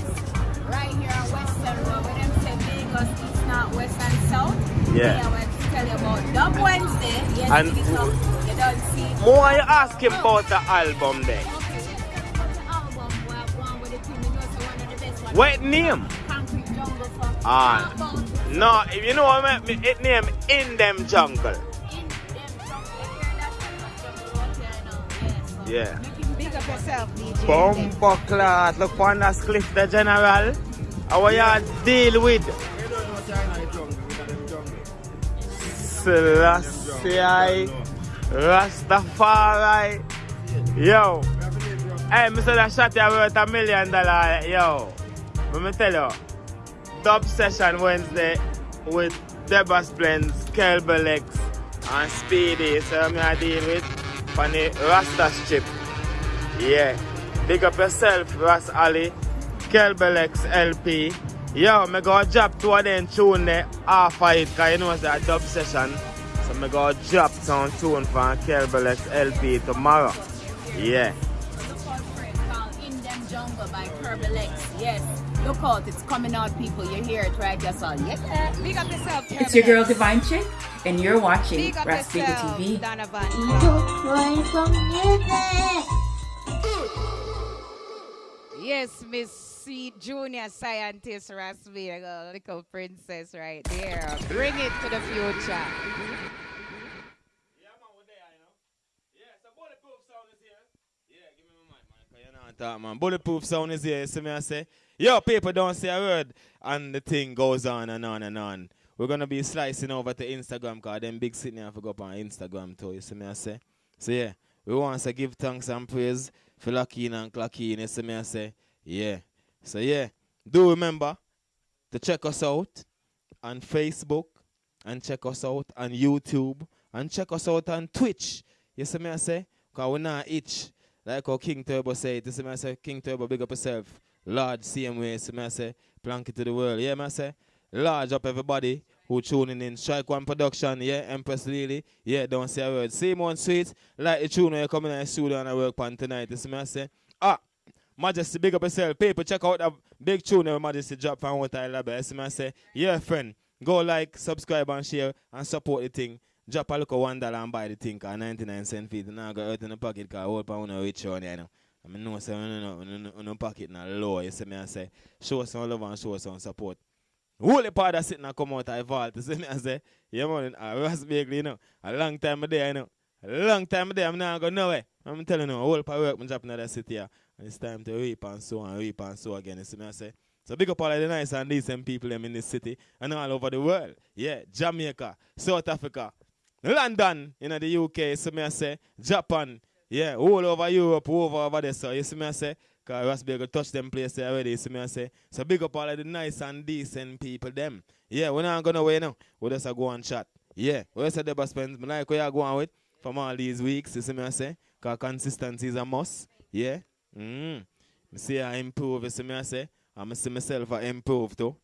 Right here on Western Road, where them say Vegas, East, North, West, and South. Yeah. I want tell you about Dub Wednesday. Yes, And- it is up. You don't see More you asking about the album there. What name? Concrete Jungle for Ah, no, if you know what I mean? It name In Them Jungle. Yeah. Big up yourself, DJ. Bumper class, look on that cliff the general. How you deal with? Selassie, Rastafari. Yo. Hey, Mr. That shot you worth a million dollar. Yo. Let me tell you. Dub session Wednesday with Deborah Splends, Kelbelex, and Speedy. So I'm gonna deal with the Rasta strip. Yeah. Big up yourself, Ras Ali, Kelbelex LP. Yo, me go drop two of them tune there half of it, cause you know it's a dub session. So me go drop some tune from Kelbelex LP tomorrow. Yeah. In Them Jungle by Kerbal X. Yes. Look out, it's coming out, people. You hear it right, yes, all. Yes. Big up yourself, It's your girl Divine Chick, and you're watching Big up Raspigo yourself, TV. Donovan. Yes, Miss C Junior Scientist Rasvega, little princess right there. Bring it to the future. Talk, man. Bulletproof sound is here, you see me I say? Yo, people don't say a word. And the thing goes on and on and on. We're gonna be slicing over to Instagram because them big sitting here for go up on Instagram too, you see me I say? So yeah, we want to give thanks and praise for Lockeen and Clockeen, you see me I say? Yeah. So yeah, do remember to check us out on Facebook and check us out on YouTube and check us out on Twitch. You see me I say? Because we're not itch. Like how King Turbo say, you see me I say, King Turbo big up yourself. Large same way, see me I say, plank it to the world. Yeah, me I say, large up everybody who tuning in. Strike One Production, yeah, Empress Lily, yeah, don't say a word. Same one sweet, like the tune when you come in the studio and I work on tonight. You see me I say, ah, Majesty, big up yourself. People, check out that big tune that Majesty drop from what I love. I say, yeah, friend, go like, subscribe and share and support the thing. Drop a look at one dollar and buy the thing, cause 99 cent feet. Now I got earth in the pocket, cause want to reach on you know. I mean, no, say, no, no, no, no, no pocket, now low. You see me, I say, show some love and show some support. Holy part that sitting and come out of vault. (laughs) You see me, I say, yeah, man, I was big, you know. A long time there, you know. A long time there, I'm not going nowhere. I'm telling you, a whole part work, I'm dropping in that city here. And it's time to reap and sow and reap and sow again. You see me, I say. So big up all of the nice and decent people them in this city and all over the world. Yeah, Jamaica, South Africa, London, in the UK, so me I say, Japan, yeah, all over Europe, all over over there. So you see me I say, because Bagel touch them places already, you see me I say. So big up all of the nice and decent people them. Yeah, we're not gonna wait now. We just go and chat. Yeah, we the best friends, like where you going with from all these weeks, you see me I say. Because consistency is a must. Yeah. Mm. Me see I improve, you see me I say. I'm see myself I improve too.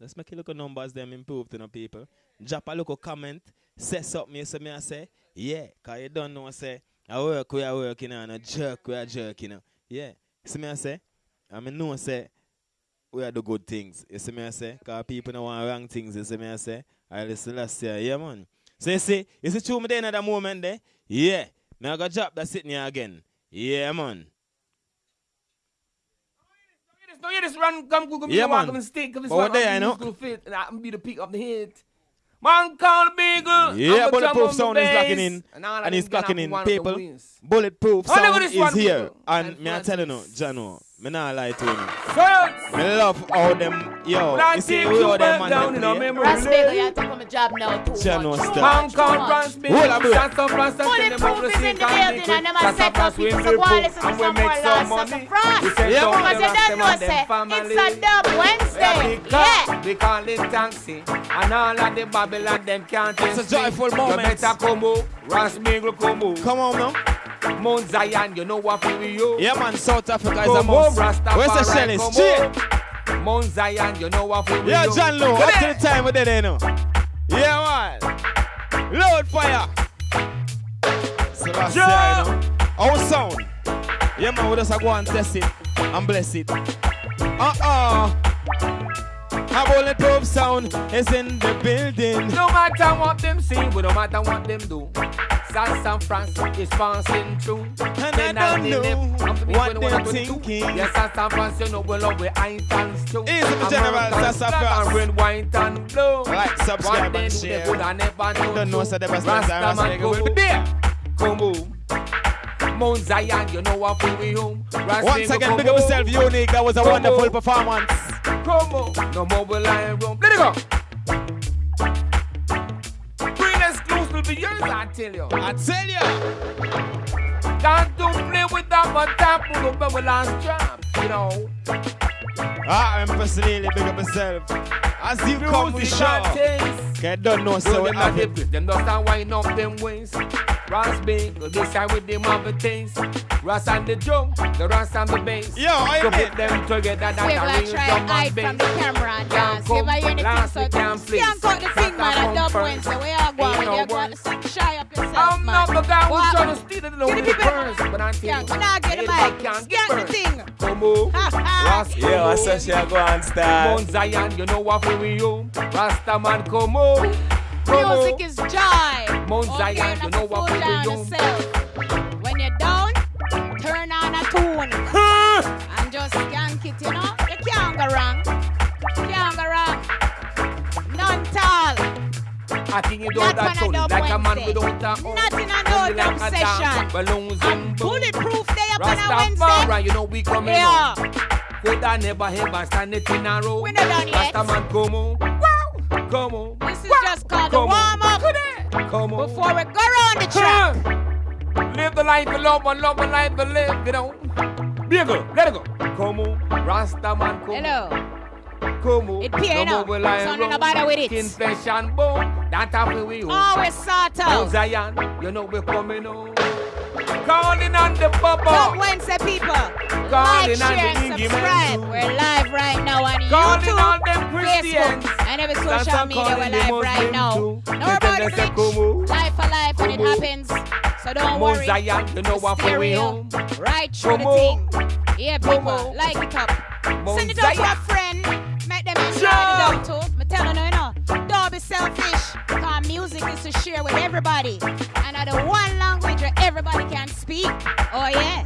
Let's make a look at numbers them improve to the people. Drop a look at comment. Say something, you see me I say. Yeah, because you don't know, I say, I work, we are working on a jerk, we are jerking. You know. Yeah, see me I say. I mean, know, say, we are the good things. You see me I say? Because people don't want wrong things, you see me I say. I listen last year, yeah, man. So you see, you see, true me there that moment there? Yeah. Now I got job that's sitting here again. Yeah, man. No, you just run, come Google me, Yeah, man. and stick. Cause it's But one what day, I know? fit, and I'm be the peak of the hit. Man call Beagle. Yeah, I'm bulletproof sound is locking in. And, And it's get clocking in. one of the People, bulletproof Oh, sound is here. And me I telling you, Jano, me not lie to you. Science. Me love how them, yo, When I you see take we all them man down them in a play. memory Ross lane. You have to come a job now too Jano much. style. Man call France Big. Hold up, hold. Shots of France, that's in the Bulletproof is in the building and them a set up people to go and listen to And we some make more some lost money. of France. We send Yeah, down. Because the you don't know, and say, them family. it's a dub Wednesday. Yeah. We call it taxi, and all of the Babylon them can't It's a joyful moment. You better come out, Ras Mingle come out. Come on now. Mount Zion, you know what we you. Yeah, man, South Africa is a Come on, must. Where's the Rastafari, Shelly? come Straight. on. Mount Zion, you know what we Yeah. John Lowe, up to the time we did it, you know. Yeah, man. Load fire. Sebastian, Yeah. you know. Our sound. Yeah, man, we just go and test it and bless it. Uh-uh. Our bulletproof sound is in the building. No matter what them say, we no matter what them do. San San Francisco is passing through. And I don't know what they're thinking. Yes, San San Francisco, you know we love we ain't and stew. Easy for General flag France. and red, white and blue. Like, subscribe they and share. They would have never known Don't know, so the best are Rastaman Rasta will be come there. Come home. Mount Zion, you know what we home. Once again, big up yourself, unique. That was a wonderful performance. Come on. No more will I roam. Let it go. Bring exclusive to yours, I tell you. I tell you. Can't do play with that one tap with the bubble last trap, you know. Ah, Empress Lily, big up yourself. As you come with the Music show. and taste. Okay, don't know, So so we them have not it. the them just start wind up them wings. Ras big, this side with them have a taste. Ras and the drum, the ras and the bass. Yo, I so admit. put them together, that's We a like real try drum and hide from the camera and Can't dance. If I come hear anything, last, so we can't see and cut the thing, man. Start A dub from Wednesday. first. Where you going? Ain't no You got to words. sing shy up yourself, I'm man. not the guy who's What? trying to steal it Give along the with the people- purse, but I Yeah, think when I get the mic, can't scan get the burned. thing. Come on, Ha, ha. Ras, come Yo, I on. said she a go and start. Mount Zion, you know what we you. Rasta man, come on. Come. Music is joy. Mount Up Zion, you know to what fool we down do. When you're down, turn on a tune. (laughs) and just skank it, you know? You can't go wrong. Can't go wrong. None tall. I think you Not don't that when I sound dub like a man Wednesday. without a home. Not in a Only no like dub a session. dance, balloons and Bulletproof day up on a Rastafari, Wednesday. you know we coming Yeah. on. Could I never ever stand it in a row? We not done yet. Rasta man, come on. Come on. This is just called the Come on. warm up. Come on. Before we go around the track. Live the life of love and love the life to live, you know. Bigger, let it go. Come on. Rasta man, come Hello. on. Come on. It pay no now. more will I So no bother with it. Skin, flesh and bone. That happen we own. Always sort out. Zion, you know we're coming on. Calling on the bubble. Top Wednesday people. Like, Calling on share, and subscribe. We're live right now on Calling YouTube, on them Christians. Facebook, and every social media. We're live right now. too. No about the "Come. Life for life when it happens. So don't Mount worry. Zion, you know what for we home. right through Come the thing. Yeah, people, like it up. Send it out to a friend. Make them enjoy Sure. the dub too. Me tell you now, you know. Don't be selfish. Cause music is to share with everybody. And the one language where everybody can speak. Oh yeah.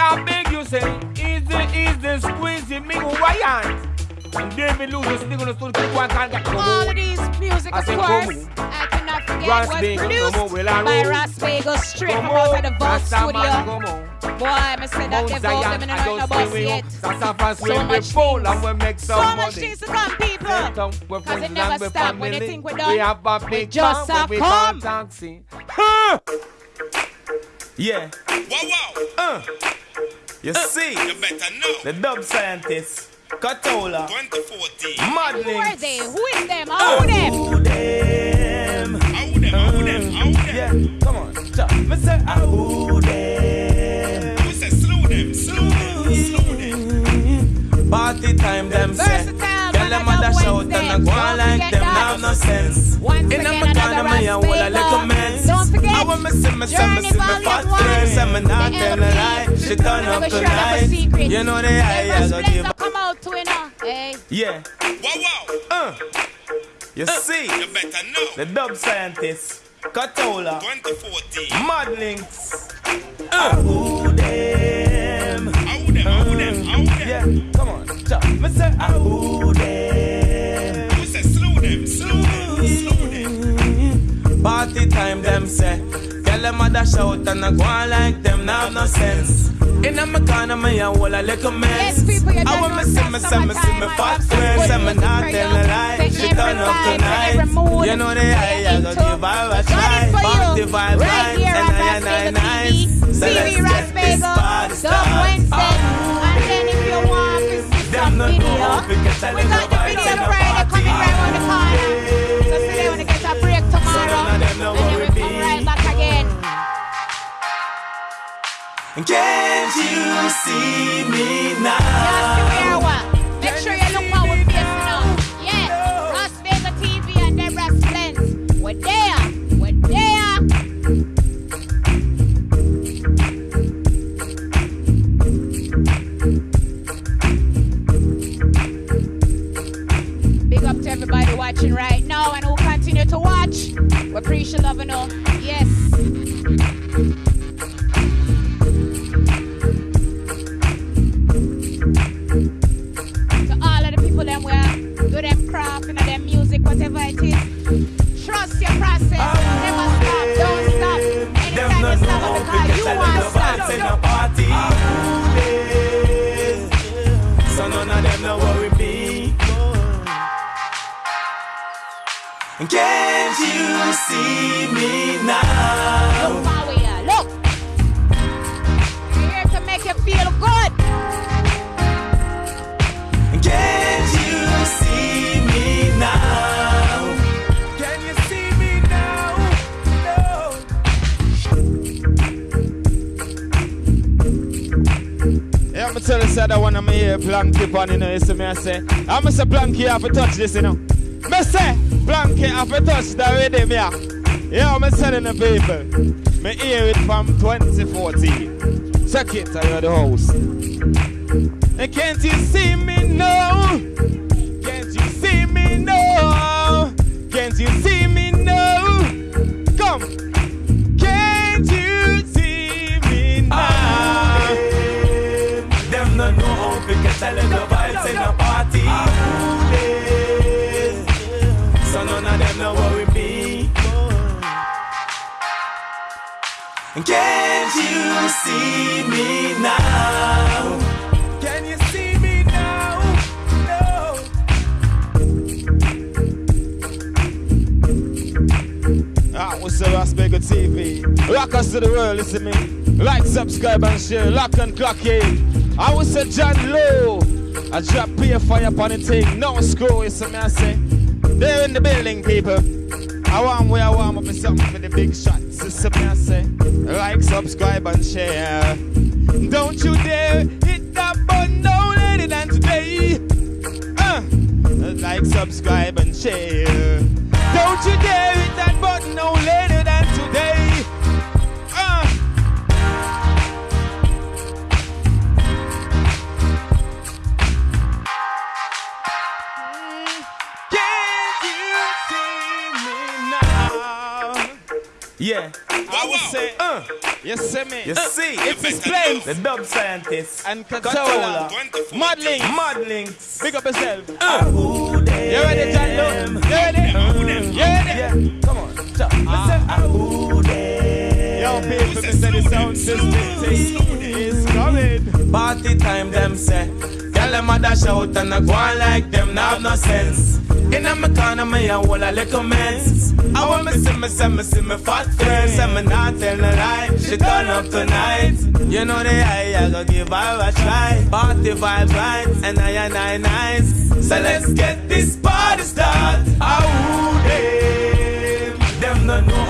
I beg you say, easy, easy, squeezy, me go Ryan. And David Lewis, they gonna still keep one can't get come All on. of these music, I of say, course, come I cannot forget Ross was Bagel, produced come on, will I by roll? Ras Bagel straight Come from out of on, the Vault Rasta man, studio. come on. Boy, I said that Mount they vote Zion, them in I the don't night see bus we yet. That's a fast So way we much full things. and we make some So money. much things to come, people. Set up, we're Cause it friends never and we're stop. When you family. think we're done, We have a we big just farm, have we come. call taxi. Huh. Yeah. Wow, wow. Uh. You see, You better know. the dub scientist, Katola, 2014. Who are they? Who is them? How them? Who them? How them, how them, how them. Yeah, come on. Chop. Me say, ah, who them? We say slow them, slow them, slow them. Party time, them say. Versatile, Girl, them man, a I dash and I Wednesdays. go like them, now have no sense. Once In again, a another corner, me a Ras hold a little Bagel. mess. Don't I want me see me, see me, Journey see me Volume fat One. friends, and me not The tell a lie. LP. She turn up share up a tonight. secret. You know the eye, I Every go splits give. that come out to you know. Hey. Yeah. Wow, wow. Uh. You see, You better know. the dub scientist, Katola, 2014. Madlings. Uh. Who them? How them, how them, how them. Yeah, come on. Chop. Me say, who them? Party time, them say. Girl, them a dash out and I go on like them, now have no sense. In a me corner, me a hold a little mess. Yes, people, I want me know see me, see me, see me I fat friends, and me not tell a lie. She turn up tonight. You know the that eye, I go give her a try. Party vibe, Right vibes, here and on I I Bagel nice. TV. So See let's me, Ras get this Bagel. party Dub. Wednesday. Ah. And then if you want to see Them not video, know how to get a we little got the vibes video in the Friday party. We come be. right back again. Can't you see me now? hear what? Make sure you look how we facing now. Yeah, Ras Bagel TV and Deborah Splends. We're there. We're there. Big up to everybody watching right now and We appreciate loving all. Yes. To all of the people them where do them craft and them music, whatever it is. Trust your process. Can't you see me now? Look how we are. Look. We're here to make you feel good. Can't you see me now? Can you see me now? Yeah, I'm gonna tell you, say that one of my ear blanky on, you know, you see me, I say, I'm a say blanky have to touch this, you know. Me say, blanky have to touch the rhythm, yeah. Yeah, I'm telling the people, me hear it from 2014. Check it, hear the house. And can't you see me now? Can't you see me now? Can't you see me Can't you see me now? Can you see me now? No. Ah, what's up, Aspego TV? Rock us to the world, listen me. Like, subscribe, and share. Lock and clock in. I was a John Low. I drop peer fire upon the thing. No screw, you see me, I say. They're in the building, people. I want where I warm up for something for the big shots. You see I say. Like, subscribe, and share. Don't you dare hit that button no later than today. Uh, like, subscribe, and share. Don't you dare hit that button no later than today. Yeah. I would say, uh, you see me. You see, it explains. the dub scientist and controller, modeling, modeling. Big up yourself. Uh. You ready, John? Lowe? You ready? You ready? Come on, chop. Uh, Yo, people, me say the sound system is coming. Party time, them say. Tell them a dash out and I go on like them, now have no sense. In a corner, me a whole a little mess. I want me see me, see me, see me fat friend. Say me not tell no lie, she turn up tonight. You know the eye, I go give her a try. Party vibes right, and I and I nice. So let's get this party started. Oh, them, them don't know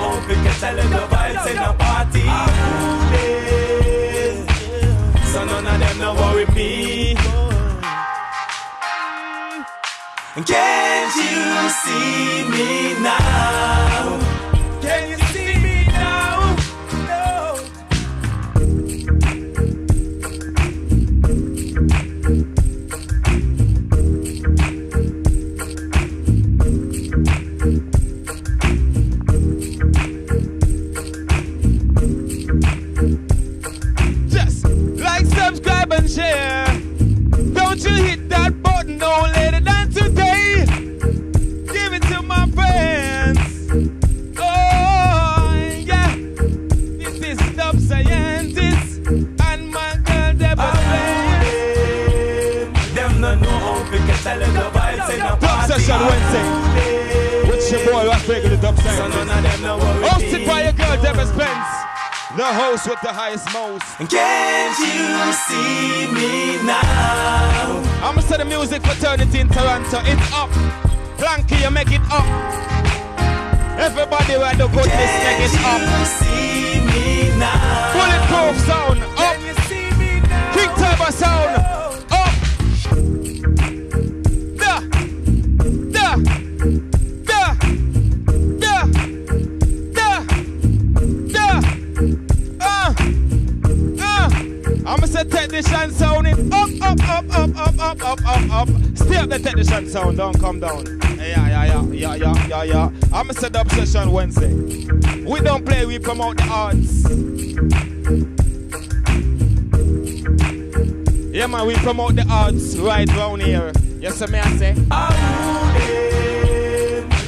Can't you see me now? Wednesday. With your boy, Ras Bagel, the Dub So Scientist. none of them no worry Hosted by your girl Deborah Spence. The host with the highest most. Can't you see me now? I'ma say the music fraternity in Toronto. It's up. Planky, you make it up. Everybody where the goodness make it up. See me now. Bulletproof sound up. King Turbo sound I'ma technician sound it up, up, up, up, up, up, up, up, up. Stay up the technician sound, don't come down. Yeah, yeah, yeah, yeah, yeah, yeah, yeah. I'ma say dub session Wednesday. We don't play, we promote the arts. Yeah, man, we promote the arts right round here. Yes, sir, may I say?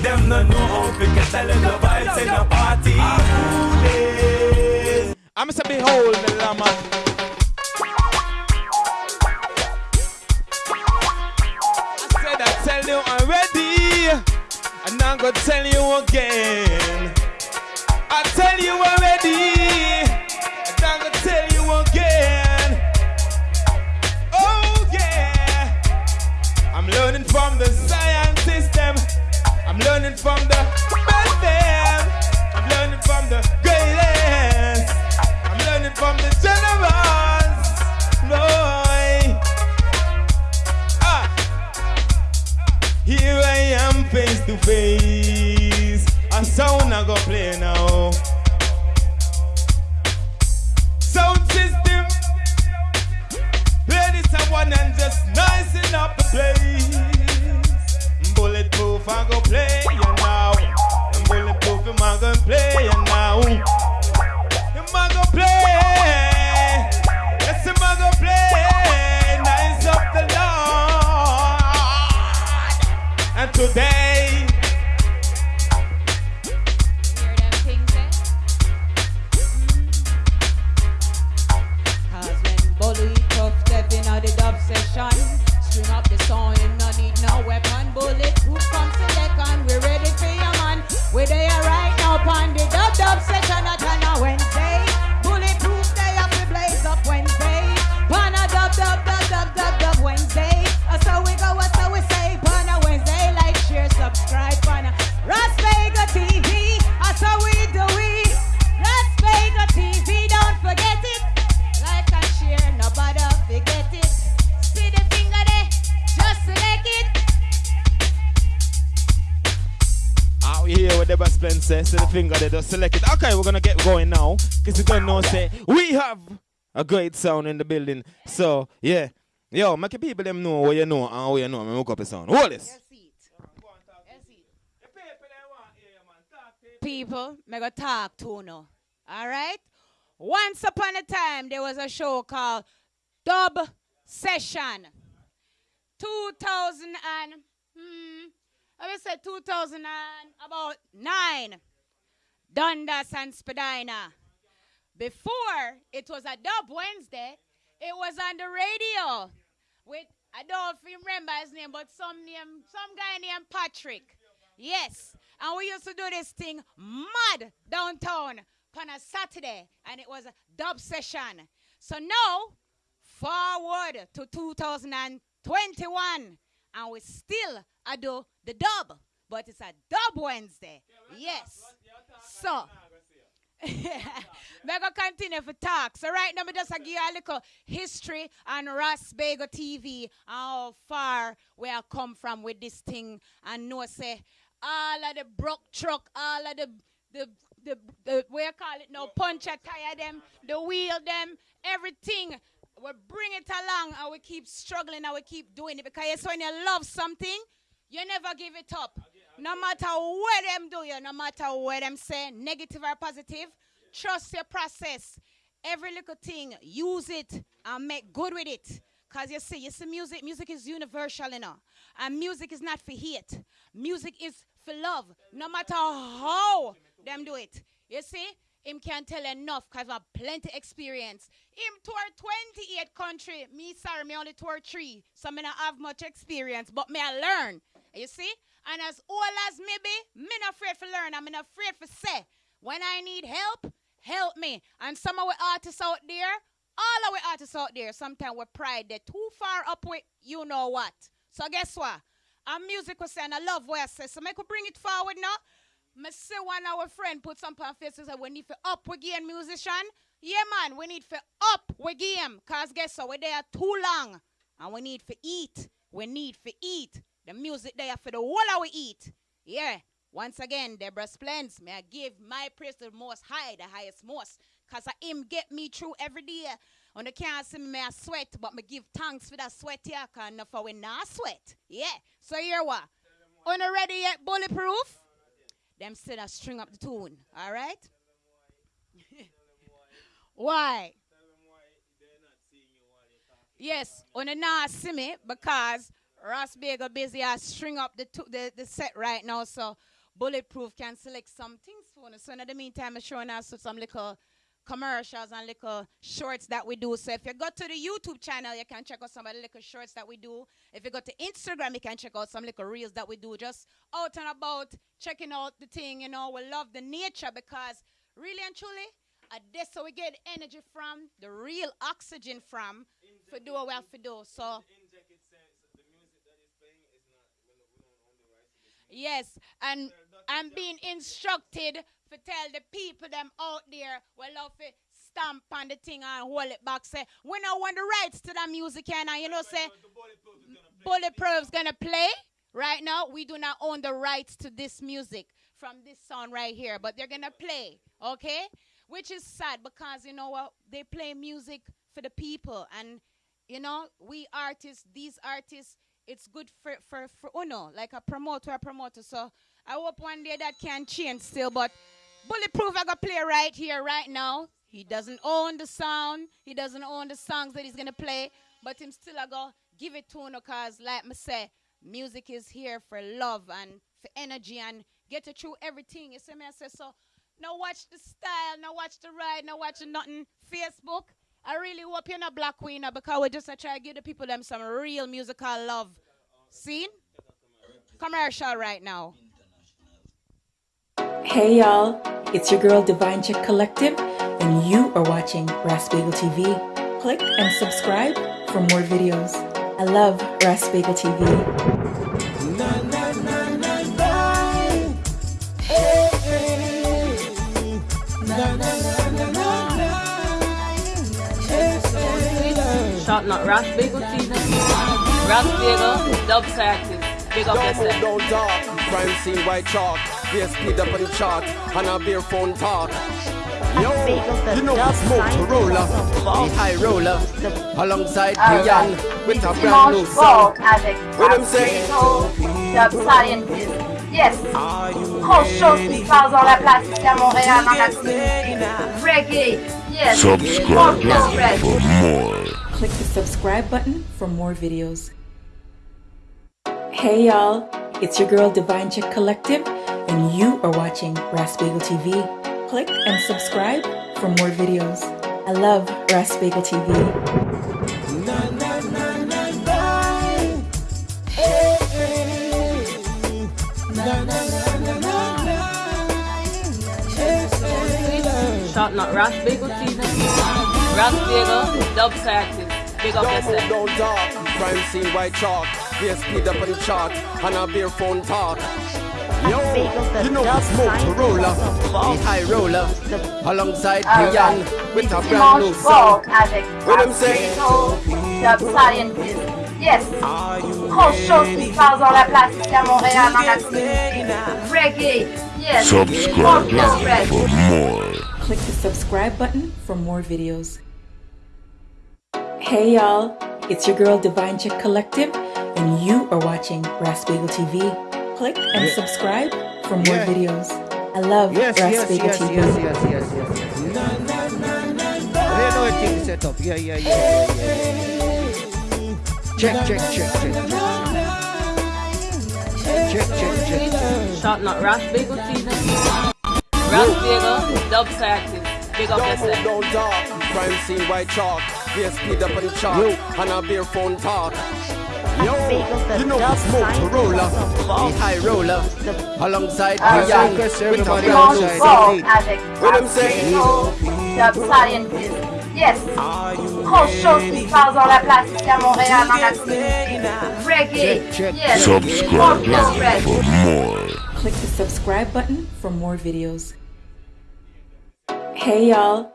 Them no know how to get a little vibes in a party. I'ma say, behold the llama. I'm gonna tell you again. I tell you already, and I'm gonna tell you again. Oh yeah, I'm learning from the science system. I'm learning from the best. I'm learning from the greatest. I'm learning from the generals. To face. A sound I go play now. Sound system. Play this one and just nicing up the place. See the finger just select it. Okay, we're gonna get going now. Cause you don't know, say, we have a great sound in the building. So, yeah. Yo, make the people them know what you know and what you know. Me hook up a sound. Hold this. people, me go talk to no. All right? Once upon a time, there was a show called Dub Session. 2000 and, hmm, I will say 2000 and about nine. Dundas and Spadina. Before it was a Dub Wednesday, it was on the radio with, I don't remember his name, but some name, some guy named Patrick. Yes. And we used to do this thing mad downtown on a Saturday, and it was a dub session. So now, forward to 2021, and we still do the dub, but it's a dub Wednesday. Yes. So, we're going to continue for talk. So right now, we just give you a little history on Ras Bagel TV how far we have come from with this thing. And know, say, all of the broke truck, all of the, the, the, the you call it now, puncher tire them, the wheel them, everything. We bring it along and we keep struggling and we keep doing it because yes, when you love something, you never give it up. No matter what them do you, no matter what them say, negative or positive, trust your process. Every little thing, use it and make good with it. Cause you see, you see, music, music is universal, you know. And music is not for hate. Music is for love. No matter how them do it. You see, him can't tell enough because I have plenty experience. Him tour 28 country. Me, sorry, me only tour three. So me not have much experience, but me I learn. You see? And as old as me be, me not afraid to learn. I'm not afraid to say. When I need help, help me. And some of our artists out there, all of our artists out there, sometimes we pride they're too far up with you know what. So guess what? Our music was saying, I love what I say. So make we bring it forward now. Me see one of our friend put some on Facebook say we need for up we game musician. Yeah man, we need for up we game. Cause guess what? We're there too long. And we need for eat. We need for eat. The music there for the whole of we eat. Yeah. Once again, Deborah Splends, may I give my praise to the most high, the highest most. Cause I him get me through every day. On the can't see me, may I sweat, but me give thanks for that sweat here, cause enough for we not sweat. Yeah. So here what? On ready yet, bulletproof? Them still I string up the tune. All right? (laughs) Why? Yes, on the not see me because Ras Bagel busy I string up the, the the set right now, so bulletproof can select some things for us. So in the meantime, I'm showing us some little commercials and little shorts that we do. So if you go to the YouTube channel, you can check out some of the little shorts that we do. If you go to Instagram, you can check out some little reels that we do. Just out and about, checking out the thing. You know, we love the nature because really and truly, uh, that's how we get energy from, the real oxygen from, for do what we have to do. So. Yes, and I'm being instructed to tell the people them out there we love it, stamp on the thing and hold it back. Say we don't want the rights to that music and you know say Bulletproof's gonna play. Right now, we do not own the rights to this music from this song right here, but they're gonna play, okay? Which is sad because you know what? They play music for the people, and you know, we artists, these artists, it's good for for for oh Uno, like a promoter, a promoter. So I hope one day that can change still, but Bulletproof I got play right here, right now. He doesn't own the sound, he doesn't own the songs that he's gonna play, but him still I go give it to Uno cause like me say, music is here for love and for energy and get it through everything. You see me I say so now watch the style, now watch the ride, now watch nothing. Facebook I really hope you're not Black Queen because we just uh, try to give the people them some real musical love. Scene? Commercial right now. Hey y'all, it's your girl Divine Check Collective, and you are watching Rasbagel TV. Click and subscribe for more videos. I love Rasbagel TV. Shot not Ras Bagel TV. Ras Bagel, dub tactics. Big up yourself. don't talk. Crime scene, white chalk. Beer speed up on the chart. And a beer phone talk. Yo, you know it's smoke roller, the high roller, alongside Brian with a brand new song. What I'm saying? Dub Scientist. Yes. Grosse chose qui se passe dans la place ici à Montréal, dans la cité. Reggae. Yes. Subscribe for more. Click the subscribe button for more videos. Hey y'all, it's your girl Divine Chick Collective, and you are watching Rasbagel TV. Click and subscribe for more videos. I love Rasbagel TV. Shot not Ras Bagel TV. Ras Bagel, dub tactics. Big up Don't move, yourself. don't talk. Crime scene, white chalk. Beer speed up on the chart. And a beer phone talk. Yo, you know it's smoke roller, the high roller, alongside Brian with a brand new Dimanche song. Vogue What I'm saying? Dub Scientist. Yes. Grosse chose qui se passe dans la place ici à Montréal, dans la cité. Reggae. Yes. Subscribe for more. Click the subscribe button for more videos. Hey y'all, it's your girl Divine Chick Collective, and you are watching Rasbagel TV. Click and Yeah. subscribe for more Yeah. videos. I love Yes, yes, Rasbagel yes, TV. yes, yes, yes, yes, yes. You know the thing set up. Yeah, yeah, yeah, yeah, yeah. Check, check, check, check, check. Check, check, check, check. Shot not Ras Bagel TV. Ras Bagel, dub tactics. Big up Don't move, yourself. don't talk. Crime scene, white chalk. Beer speed up on the chart. And a beer phone talk. Yo, you know it's smoke roller, the high roller, alongside Brian request with a everybody brand new outside. song. Vogue avec What I'm saying? Dub Scientist. Yes. Grosse chose qui se passe dans la place ici à Montréal, dans la cité. Reggae. Check, check. Yes. Subscribe Focus for more. Click the subscribe button for more videos. Hey y'all,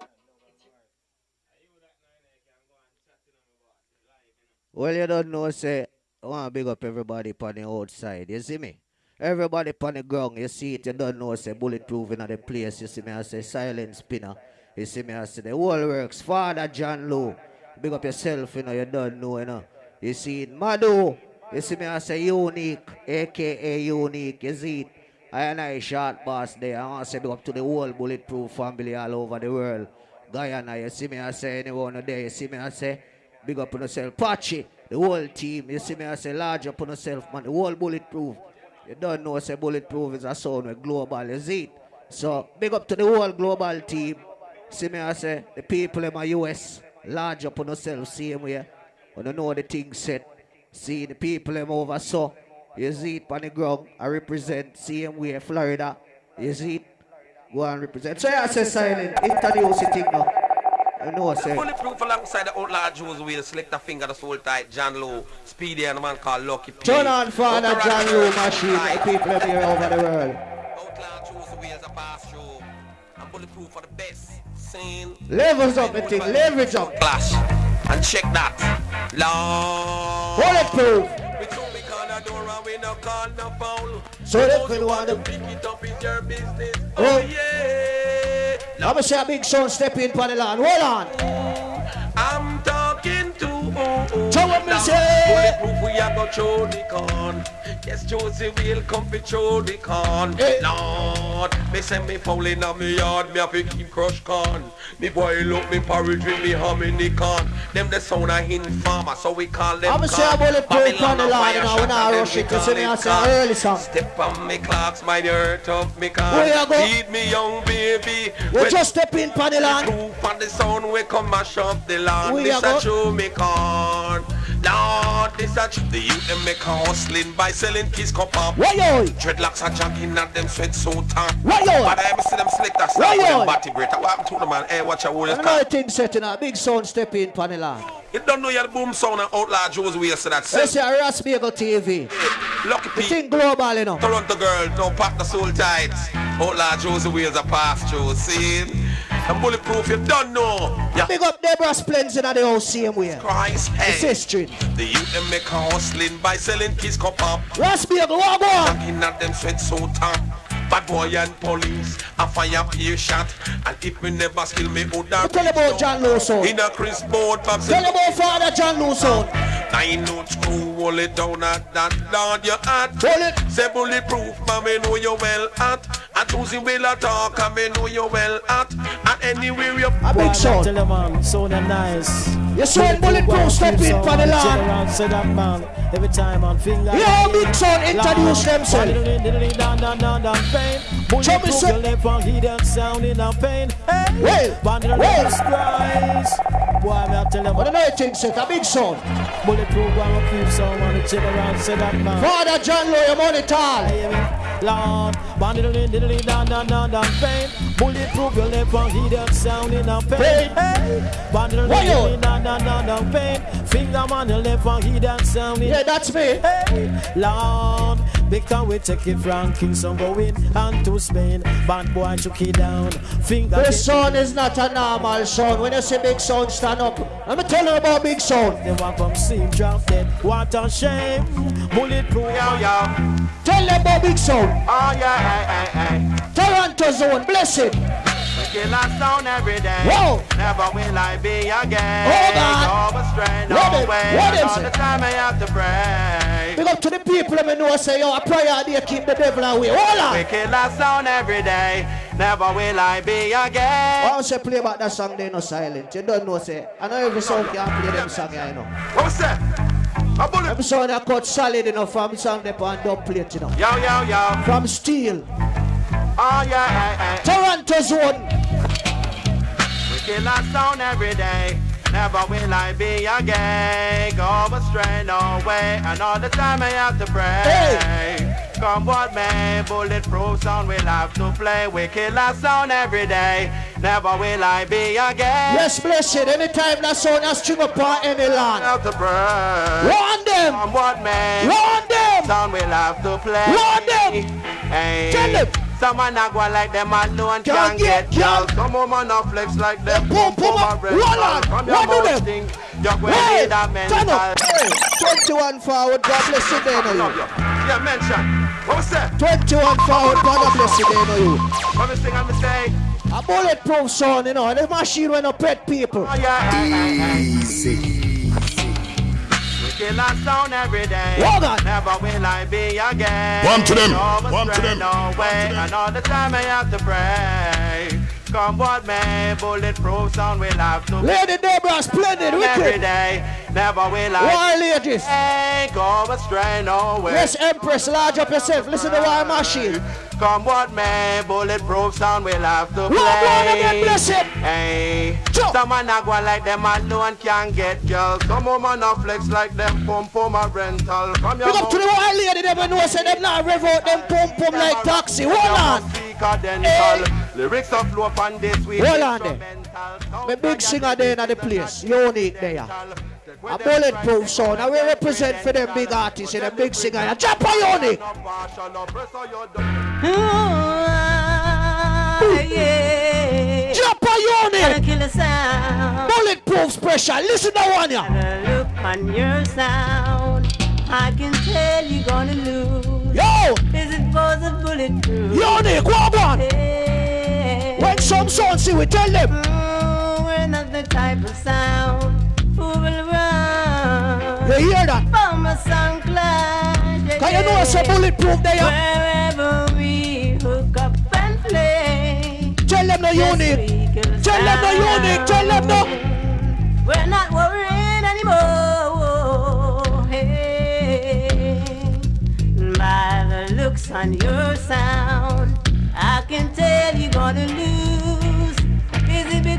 Well, you don't know, say, I want to big up everybody on the outside. You see me? Everybody on the ground, you see it, you don't know, say, bulletproof in the place. You see me, I say, silent spinner. You see me, I say, the whole works. Father John Lowe, big up yourself, you know, you don't know, you know. You see it, Madu, you see me, I say, unique, aka unique, you see it. I and I short boss there. I want to say big up to the whole bulletproof family all over the world. Guyana, you see me, I say, anyone there, you see me, I say, Big up on yourself. Patchy, the whole team. You see me, I say large up on yourself, man. The whole bulletproof. You don't know, say bulletproof is a sound with global, see it? So, big up to the whole global team. See me, I say, the people in my US, large up on yourself, same way. You know the thing set. See the people in over so. You see it on the ground. I represent same way, Florida. You see it? Go and represent. So, I say silent. Introduce the thing now. You know, say. Bulletproof alongside the outlaw Joe's with select a finger, the soul tight, John Lowe, Speedy, and a man called Lucky P. Turn on Father Outlaw John Roo machine, the people here over the world. Outlaw Joe's wheels a pass through. And bulletproof for the best. Scene. Levels up, the thing, leverage up. Clash. And check that. Long. Bulletproof. Door and we no call no foul. So if you want to pick it up your business. Oh, oh yeah. I'm gonna a big son step in for the land. Hold on. I'm talking to So what me say? Bulletproof, we are go through the con. Yes, Josie will come fi through the con. Lord, me say me falling on me yard, me have to keep crush con. Me boil up me porridge with me ham in the con. Them the sound of hin farmer, so we call them I'ma say a con. bulletproof Babylon on the line, know, when I rush it, you see me, I say early song. Step on me clocks, my earth of me con. Where you go? Feed me young baby. We just step in pan the land. Proof on the sound we come mash up the land. This go? a true me con. Lord, this a. The youth them make a hustling by selling kiss up. Why yo? Dreadlocks are jogging at them sweat so tan. Why yo? But I ever see them slick that stuff with them body break. What happened to the man? Hey, watch your words. Another thing setting up, big sound step in pan the land. You don't know your boom sound and outlaw Joe's way, so that's it. say a Ras Bagel TV. Lucky The Pete. thing global, you know. Toronto girl, don't pack the soul tight. Outlaw Joe's ways a pass through. See? And bulletproof, you don't know. Yeah. Big up Deborah Splends in the house same way. Christ, It's hey. history. The youth them make a hustling by selling kiss cup up. Ras Bagel, what go on? Jogging at them sweat so tan. Bad boy and police, a fire peer shot. And if me never skill me, would Tell about John Lawson. in a Chris board. Tell about Father John Lawson. Nine note screw, hold it down at that Lord you at. Hold it. Say bulletproof, man, me know you well at. And Tuesday will a talk, and me know you well at. And anywhere you A big sound. Tell them man, sound and nice. You sound bulletproof, step in pan the land. Said that man, every time on finger. Yeah, big sound, introduce themselves. Pain. Hey, Well, well. Boy, me I tell them, What another thing set, a big sound. bulletproof, I'm keep sound on the general said that man. Father John your money tall. Lord, bandit diddly down down down down pain. Bulletproof your left and hear that sound in a pain. Hey, bandit diddly you? down down down down pain. Finger on your left and hear that sound. Yeah, that's me. Hey, Lord, because we take it from Kingston going and to Spain. Bad boy took it down. Finger. This sound is not a normal sound. When you see big sound stand up, let me tell you about big sound. They want from sleep drop dead. What a shame. Bulletproof. Yo, yo. Tell them about big sound. Oh, yeah, yeah, hey, hey. Toronto zone, bless it. We kill a sound every day. Whoa. Never will I be again. Oh, God. Go astray, no What way. what And all say? the time I have to pray. Big up to the people that me know say, yo, a prayer they keep the devil away. Hold We on. kill a sound every day. Never will I be again. I say play about that song, they no silent. You don't know, say. I know every song can play them song, here, you know. What's that? A bullet. Every song that cut solid enough from song they on dub plate, you know. Yo, yo, yo. From steel. Oh, yeah, hey, hey. Toronto zone. We kill a sound every day. Never will I be again. Go astray, no way. And all the time I have to pray. Come what may, bulletproof sound we'll have to play. We kill a sound every day. Never will I be again. Yes, bless it. Anytime that sound has string on any land. Have to pray. Run them. Come what may. Run them. Sound we'll have to play. Run them. Hey. Tell them. Someone not go like them alone Can't can get get girl. girl. Some woman not flex like them. Boom, boom, Come up. a red Roll girl. on. What do mouth them? stink. You're going Hey, need a turn mental. up. Hey, 21 forward, God bless you, they you. you. Yeah, mention. What was that? 21 forward, God bless you, they know you. What me sing and me say? A bulletproof sound, you know, the machine when no pet people. Oh, yeah. Easy. We kill a sound every day. Hold on. Never will I be again. One to them. No One to astray, them. No way. And all the time I have to pray. Come what may, bulletproof sound will have to Lady Deborah, splendid, wicked. day. Never will I Why, ladies? Hey, go astray, no way. Yes, Empress, large up yourself. Listen to our machine. Come what may, bulletproof sound will have to Lord, Lord, play. bless it. Hey, some man a go like them alone can get girls. Some woman a flex like them pump pump a rental. Your Big up to the white lady, them when know say them not rev out them pum pum like taxi. Hold on. Lyrics of flow upon this week. Hold on there. My big singer there in the place. Unique there. A bulletproof sound. I will represent for them big artists and them big singer. Drop a unique. yeah. Drop a unique. Kill. Bulletproof special. Listen to one ya. Look on your sound. I can tell you're gonna lose. Yo. Is it for the bulletproof? Unique. What one? Hey. When some sound see we tell them. Oh, we're not the type of sound who will run. You hear that? From a Cause you know it's a bulletproof there. Wherever we hook up and play. Tell them no unique. Tell them no unique. Tell them no. We're not worried anymore. Hey. By the looks on your sound, I can tell you're gonna lose.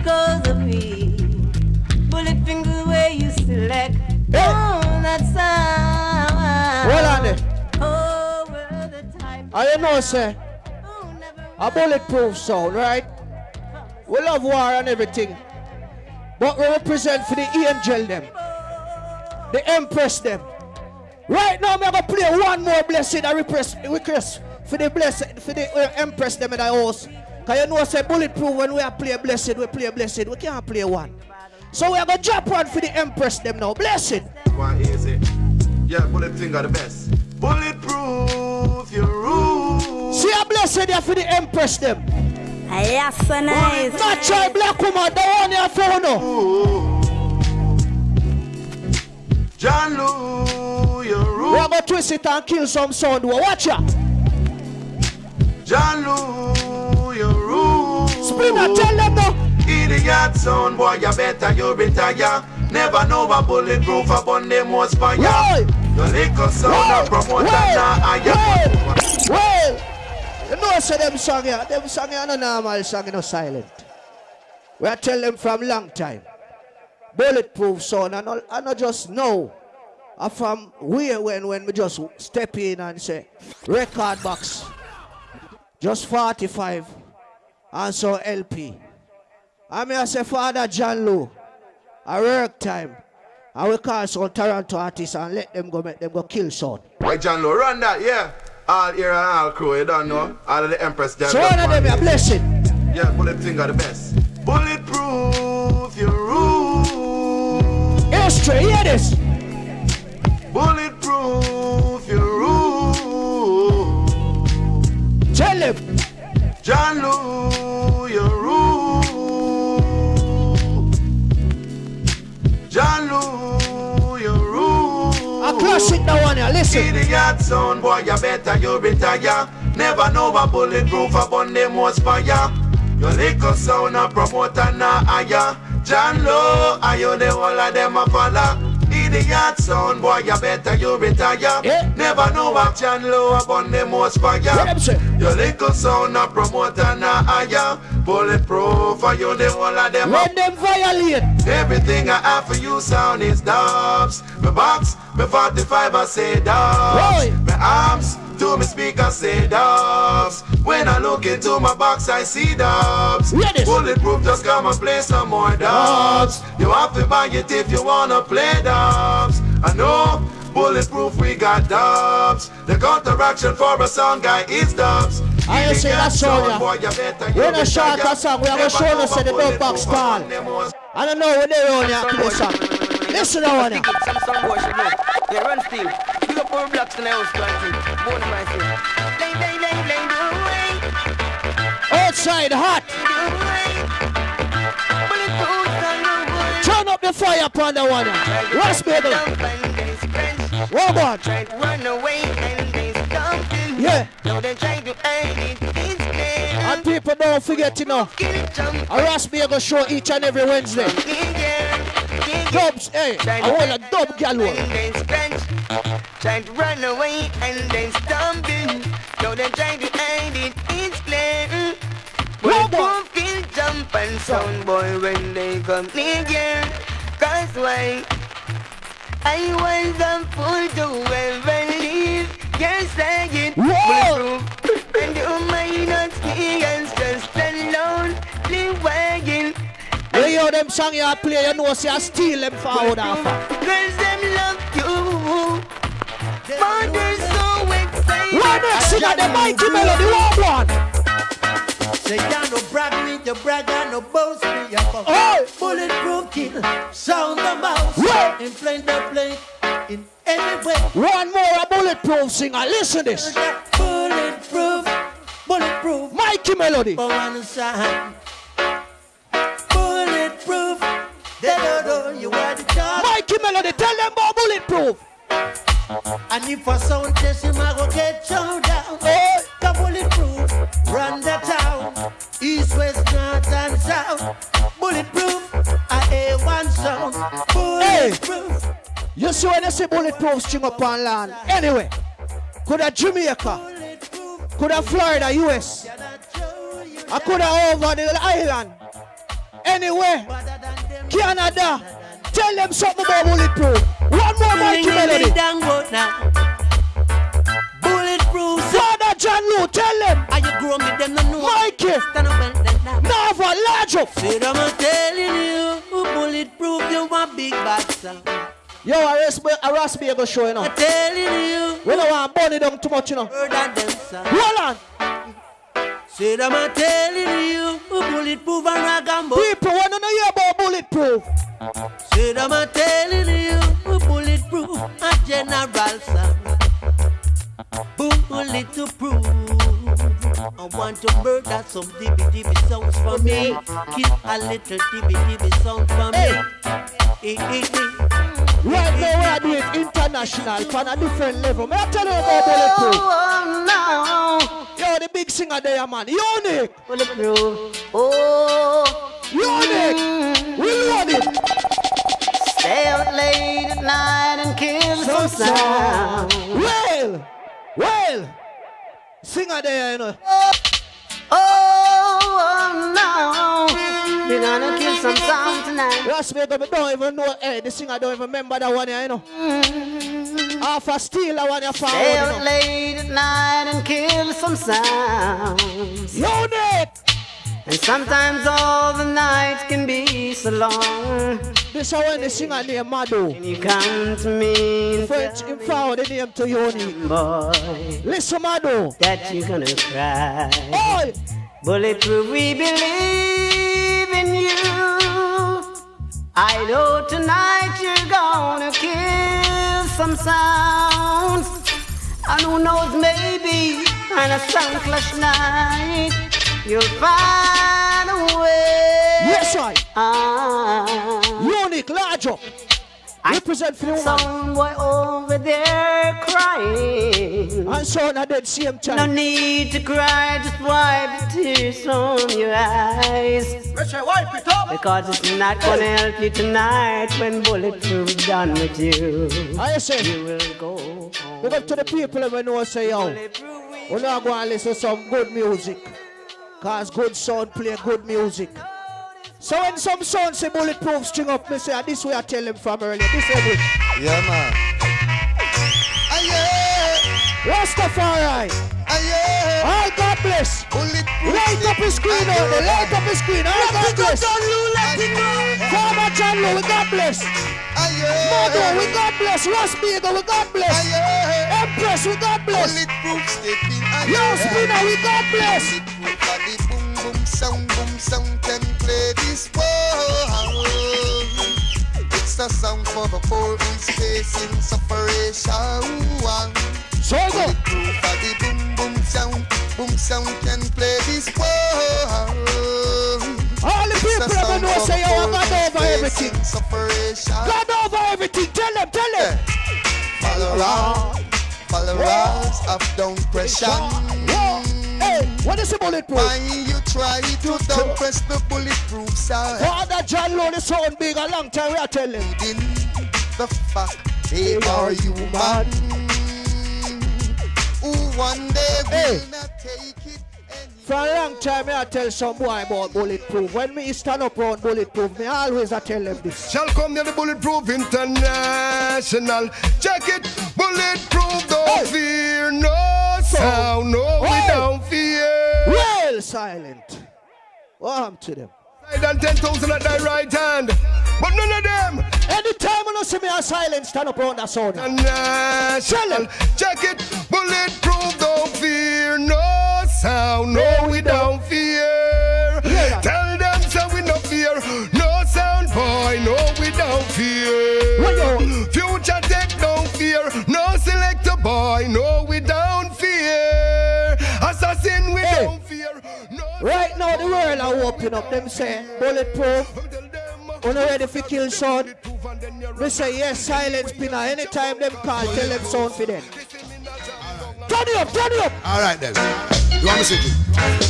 It because? Bullet finger where you select. Oh, that sound. On there. Oh, we're the type. I you know, say, a bulletproof sound, right? We love war and everything. But we represent for the angel them. The empress them. Right now, I'm gonna play one more blessing I repress, request for the blessed for the uh, empress them in the house. Cause you know say bulletproof when we are play blessed, we play blessed, we can't play one. So we are gonna drop one for the empress them now. Blessed. One easy. Yeah, bullet finger the best. Bulletproof, your roof. See a blessed there for the empress them. Yes, so nice. Natural black woman, the one you found now. John Lou, your rule. We are gonna twist it and kill some sound. Watch ya. John Lou, your Spinner, tell them now. Idiot son, boy, you better you retire. Never know a bulletproof upon them was fire. Your liquor sound a promoter now higher. Well, you know say them song here, them song here no normal song, you know silent. We are tell them from long time. Bulletproof sound, and I, I not just know. I from where when when we just step in and say record box, just 45, and so LP. I mean I say Father John Lou, I work time. I will call some Toronto artists and let them go make them go kill sound. Right, John Lou, run that, yeah. All here and all crew, you don't know. All of the Empress John So one of them a blessing. Yeah, bullet finger the best. Bulletproof, your rule. History, hear this. Bulletproof, your rule. Tell him. John Lou, classic that one here, listen. Idiot son, boy, you better you retire. Never know a bulletproof upon them was fire. Your liquor sound a promoter na higher. John Low, are you the whole of them a follow? Idiot sound, boy, you better you retire. Never know what Low upon them was fire. Your liquor sound a promoter na higher. Bulletproof, are you the whole of them When them violate. Everything I have for you sound is dubs. My box, my 45 I say dubs. My arms to me speaker say dubs. When I look into my box I see dubs. Bulletproof just come and play some more dubs. You have to buy it if you wanna play dubs. I know bulletproof we got dubs. The counteraction for a song guy is dubs. I ain't say that song, yeah. boy, you We're not short a song, we are to show us the dub box bulletproof tall. upon them was- I don't know what they're on here to this song. Listen to one. Some some boy should. Yeah, run still. Big up our blocks in the house, planting. Born in my city. Lay, lay, lay, lay, do away. Outside hot. Turn up the fire upon the one. What's baby? More. Run away and they stop. Yeah. Now they try to hide it. And people don't forget, you know. A Ras Bagel show each and every Wednesday. Dubs, hey, I want a dub. They scratch. Trying to run away and then stumble. Now they try to hide it. It's clear. Kill jump and sound boy when they come near. Cause why? I was a fool to ever leave. Yes, I get bulletproof. And you might not see us just alone. Live wagon. You hear them song you play, you know, say I steal them forward after. Girls them love you. They're so excited. Right next sing at the mighty melody, one one. Say you no brag me, you brag and no boast me. You come Hey. bulletproof kill, sound the mouse, Hey. in plain the plane, in every way. One more a bulletproof singer, listen this. Bulletproof, bulletproof. Mikey Melody. For one side. Mikey Melody, tell them about bulletproof. And if a sound test him, I go get shown down. Oh, the bulletproof, run the town. East, west, north, and south. Bulletproof, I hear one sound. Bulletproof. You see when you say bulletproof string up on land. Anyway, could have Jamaica, could have Florida, US, I could have over the island. Anyway, Canada, tell them something about bulletproof. One more Mikey Melody. Bulletproof. Father John Lou, tell them. Are you grown with them? No, no. Mikey. Stand up and then down. Nava, large up. Say, I'm telling you, bulletproof, you want big bad sound. Yo, I me, I me go show you know. I'm telling you. We don't want burn it down too much, you know. Heard that them sound. Hold on. Say, I'm telling you, bulletproof and ragambo. People want to hear about bulletproof. Say, I'm telling you, bulletproof and general sound. Bulletproof. I want to murder some dibby dibby sounds for me. Kill a little dibby dibby sound for me. Eh, eh, eh. Right now, we are doing international on a different level. May I tell you about bulletproof? Oh, oh, no. Yo, the big singer there, man. Unique. Bulletproof. Oh. Unique. Mm. We load it. Stay out late at night and kill some sound. Well, well. Singer there, you know. Oh, oh no. We're gonna kill some sound tonight. Last week, I don't even know. Hey, the singer don't even remember that one, here, you know. Mm. Half a steal that one, you found. Stay you out know. late at night and kill some sounds. Unique. And sometimes all the nights can be so long. This is when the singer named Madu. And you come to me French in found the name to Unique. boy, Listen, Madu. that you're gonna cry. Oi. Bulletproof, we believe in you. I know tonight you're gonna kill some sounds. And who knows, maybe on a sound clash night, you'll find a way. Yes, right. Ah. Unique, large up. Represent for the woman. Some boy over there crying. And so on at the same time. No need to cry, just wipe the tears from your eyes. wipe it up. Because it's not gonna help you tonight when bulletproof done with you. Ah, I say, you will go home. Look up to the people who know say, yo, we're not going to listen to some good music. Because good sound play good music. So when some sound say bulletproof string up, me say, "Ah, this way I tell them from earlier. This every. Yeah, man. Rastafari. All God bless. Light up his screen out there. Light up his screen. All God bless. Farmer John Lou, we God bless. Mother, we God bless. Ras Bagel, we God bless. Empress, we God bless. Yo, Spinner, we God bless. Boom boom sound, boom sound can play this world. It's a song for the poor who's facing separation. So go. Bulletproof the boom boom sound, boom sound can play this world. All the people that know say, yo, I got over everything. Separation. God over everything. Tell them, tell them. Followers, followers of down pressure. Hey, what is the bulletproof? Why you try to down press the bulletproof side? Father John Lou, the sound big a long time, we are telling. The fact they are human. Who one day will not take. For a long time, I tell some boy about bulletproof. When me stand up around bulletproof, me always I tell them this. Shall come near the Bulletproof International. Check it, bulletproof, don't fear, no sound, no, we don't fear. Well, silent. What happened to them? Done 10,000 at thy right hand, but none of them. Anytime you see me a silent, stand up around that sound. International. Uh, check it, bulletproof, don't fear, no sound, no, we don't fear. Tell them so we no fear, no sound boy, no, we don't fear. Future tech don't fear, no selector boy, no, we don't fear. Assassin, we don't fear. Right now, the world are open up. Them say bulletproof. You ready for kill sound, we say yes, silence spinner. Anytime them call, tell them sound for them. Turn it up, turn it up. All right then. You want me to sing it?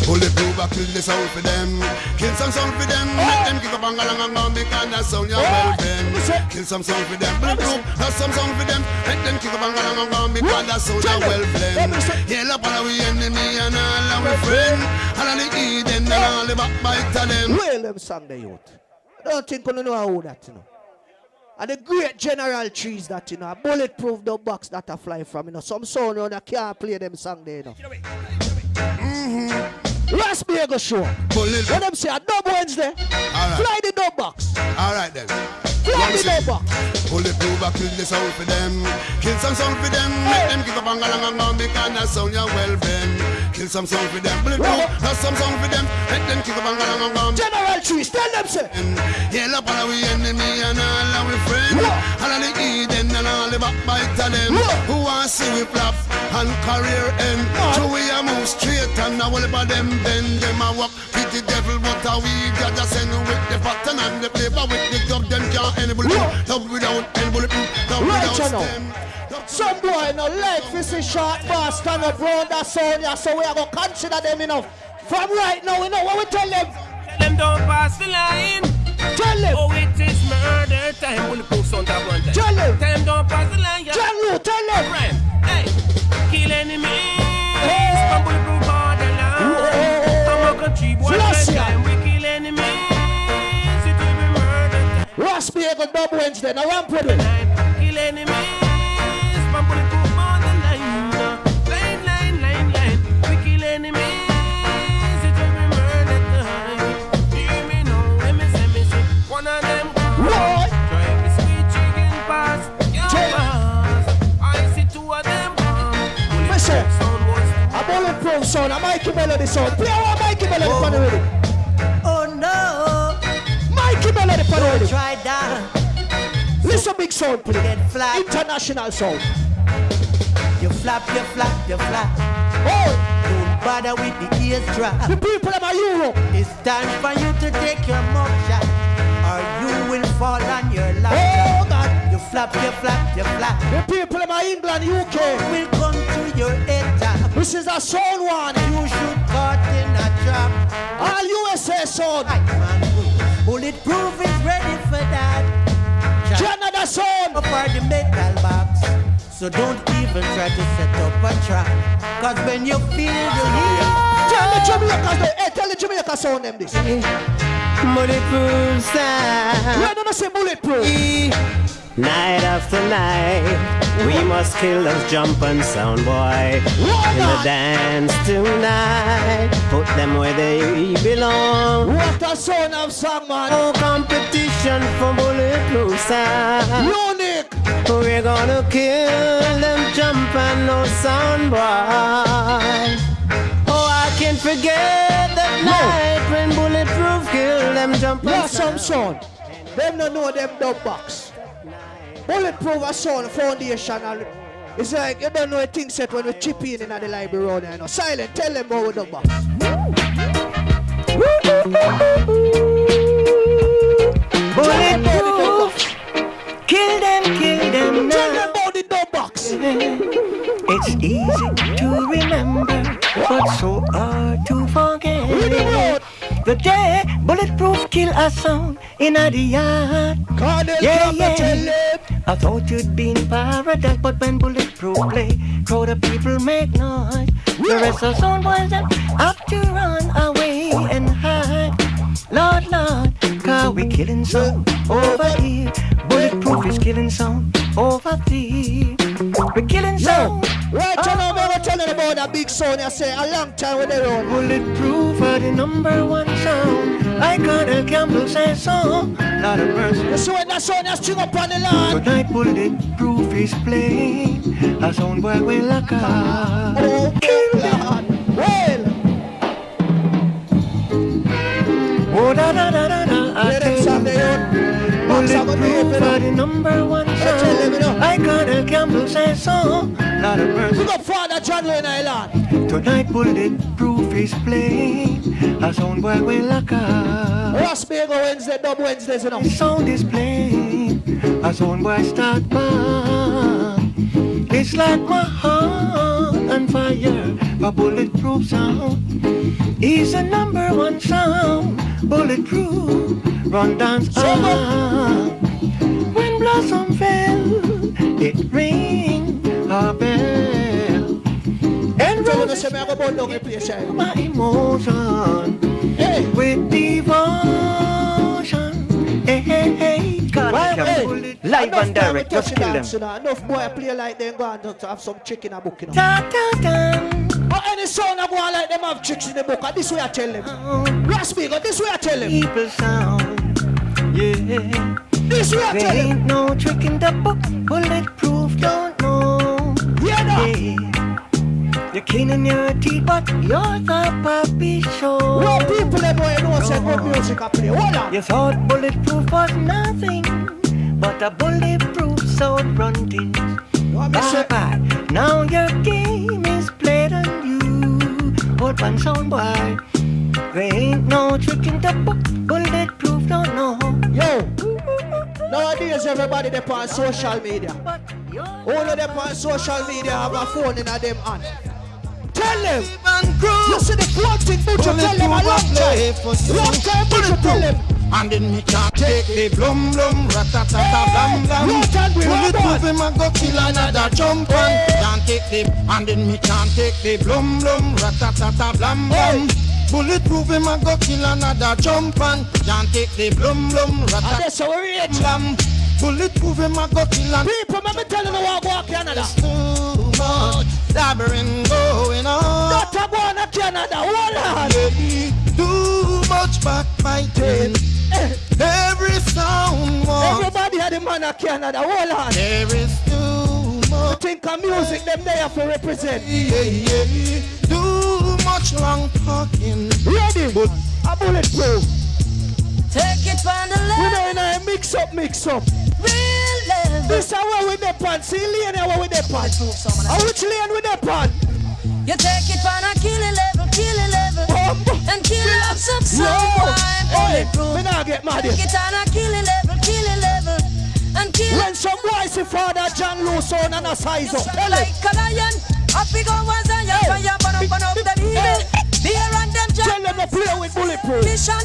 Bulletproof, I kill the sound for them. Kill some sound for them. Oh. Make them kick up and galang and gone because oh. that sound you're well them. Kill some sound for them. Bulletproof, that's some sound for them. Make them kick up and galang and gone because that sound you're well them. Yeah, love all we enemy and all our friend. All of the Eden and oh. all the backbite of them. Well, them the youth. I don't think you know how that, you know. And the great general trees that, you know, a bulletproof the box that I fly from, you know. Some sound on you can't play them song there, you know. Mm-hmm. Ras Bagel show. Bullet. When them say a dub Wednesday, right. fly the dub box. All right then. Fly the dub box. Bulletproof, I kill the sound for them. Kill some sound for them. Make them kick up and galang and gone because that sound you're well them. Kill some sound for them. Bulletproof, that's some sound for them. Make them kick up and galang and gone. General trees, tell them say. Yeah, love all we enemy and all our friend. All of the Eden and all the backbite of them. Who want see we flop and career end. So we a move straight and now all about them bend. Them a walk with the devil, but how we got to send with the pattern and the flavor with the dub. Them can't any bullet. Love without any bulletproof. Love Right, without you know. stem. Some boy no like this is short boss stand up round that sound yeah, so we are gonna consider them enough. From right now, we know what we tell them. Tell them don't pass the line. Tell them. Oh, it is murder time. When the post on top one time. Tell. Tell them don't pass the line. Yeah. Tell you, tell them. Right. Hey, kill enemies. Hey. From bulletproof borderline. From a country boy. Flash ya. time. We kill enemies. It will be murder time. Ras Bagel dub Wednesday, now with it. Kill enemies. Sound, a Mikey Melody sound. Play our Mikey Melody for the. Oh, oh no. Mikey Melody for the Don't try that. Listen, big sound, please. International sound. You flap, you flap, you flap. Oh, Don't bother with the eavesdrop. the people of Europe. It's time for you to take your mug shot, or you will fall on your lap. Oh, God. You flap, you flap, you flap. The people of England, UK. Will come to your top. This is a sound warning. You should caught in a trap. All USA sound. Bulletproof is ready for that. Canada sound. Up for the metal box. So don't even try to set up a trap. Cause when you feel the heat, Tell the Jamaicans, the- hey, tell the Jamaica sound them this. bulletproof sound. Do they say bulletproof? Night after night, we must kill those jumping sound boy. In the dance tonight, put them where they belong. What a sound of song, man. No competition for bulletproof sound. Unique. We're gonna kill them jumping no sound boy. Oh, I can't forget that night when bulletproof killed them jumping Yeah, some sound. Them don't know them dub box. Bulletproof a sound foundation. and It's like you don't know a thing set when we chip in in the library road. You know. Silent, tell them about the box. Bulletproof, kill them, kill them Tell them about the dub box. It's easy to remember, but so hard to forget. The day bulletproof kill a sound in a yard. Yeah, I yeah. I thought you'd be in paradise, but when bulletproof play, crowd of people make noise. The rest of sound boys have to run away and hide. Lord, Lord, cause we killing some over here. Bulletproof is killing some over there. We killing sound. Right now, I'm going to tell ah. you about that big sound. I say a long time with the road. Bulletproof are the number one sound. I got a Campbell say so. Not a mercy. You see when that sound is string up on the land. Tonight bulletproof is playing. A sound boy we lock up. Oh, Lord. Well, Oh da da da da da. Bulletproof are the number one tell them, you know. sound. I got a Campbell say so. Not a mercy. Big up Father John Wayne Island. Tonight bulletproof is playing. A sound boy will lock up. Raspberry Wednesday, Dub Wednesdays, know. The sound is playing. A sound boy start bang. It's like my heart on fire. A bulletproof sound is a number one sound. Bulletproof, run dance on. Ah. When blossom fell, it rang a bell. And roses I go burn down the place, my emotion with devotion. Hey, hey, hey. God, Well, can hey, bullet- live and direct, just kill them. Enough boy play like them go and just have some chick in a book, you know. Ta, ta, ta. But any son I go on like them have chicks in the book, and this way I tell them. Oh. Raspi, go uh, this way I tell them. People sound, yeah. This way I There tell them. ain't no trick in the book, bulletproof, don't know. Yeah, no. You're cleaning your teeth, but you're the puppy show. Well, people them boy say good music I play. Hold on. You thought bulletproof was nothing, but a bulletproof sound fronting. Bye bye. Now your game is played on you. Hold one sound boy. There ain't no trick in the book. Bulletproof don't know. Yo, nowadays everybody they on social media. All of them on social media have a phone in a them hand. Tell them. You see the phone thing, but you tell them a long time. Long time, but tell them. And then me can't take the blum blum ratatata blam blam. Road and we road Bulletproof him a go kill another jump and can't take the and then me can't take the blum blum ratatata blam blam. Bulletproof him a go kill another jump and can't take the blum blum ratatata blam. blam. Bulletproof him a go kill and people. Let me tell you what go to Canada. Too much labyrinth going on. Not a go to Canada. Hold on. Too much backbiting. Every sound wants Everybody had a man of Canada. Hold on. There is too much. You think of music them there for represent. Yeah, yeah. yeah. Too much long talking. Ready? A bulletproof. Take it from the We left. know in a mix up, mix up. Real level. This is where we dep on. See lane where we dep on. And which lane we dep on? You take it from a killing level, killing level. And kill up some someone. hey, me not get mad. Take it on a killing level, killing level. And kill When some see Father John Lewis on and a size up. Tell like a lion. Up we go as a young fire, burn up, burn up the evil. Beer and them Tell them to play with bulletproof. Mission,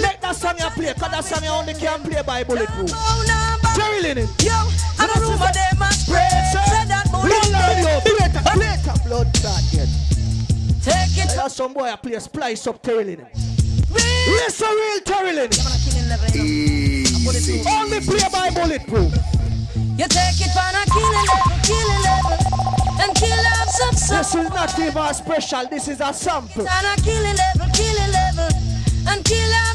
Let that song you play, cause that song you only can play by bulletproof. Jerry Linen. Yo, and a rumor they must spread. Said that Lord, yo, bulletproof. play it, play it, blood clot yet. Take it. That's some boy I play splice up Terry Linen. Listen real Terry Linen. Only play by bulletproof. You take it from a killing level, killing level. And kill up some This is not even a special, this is a sample. On a killing level, killing level. And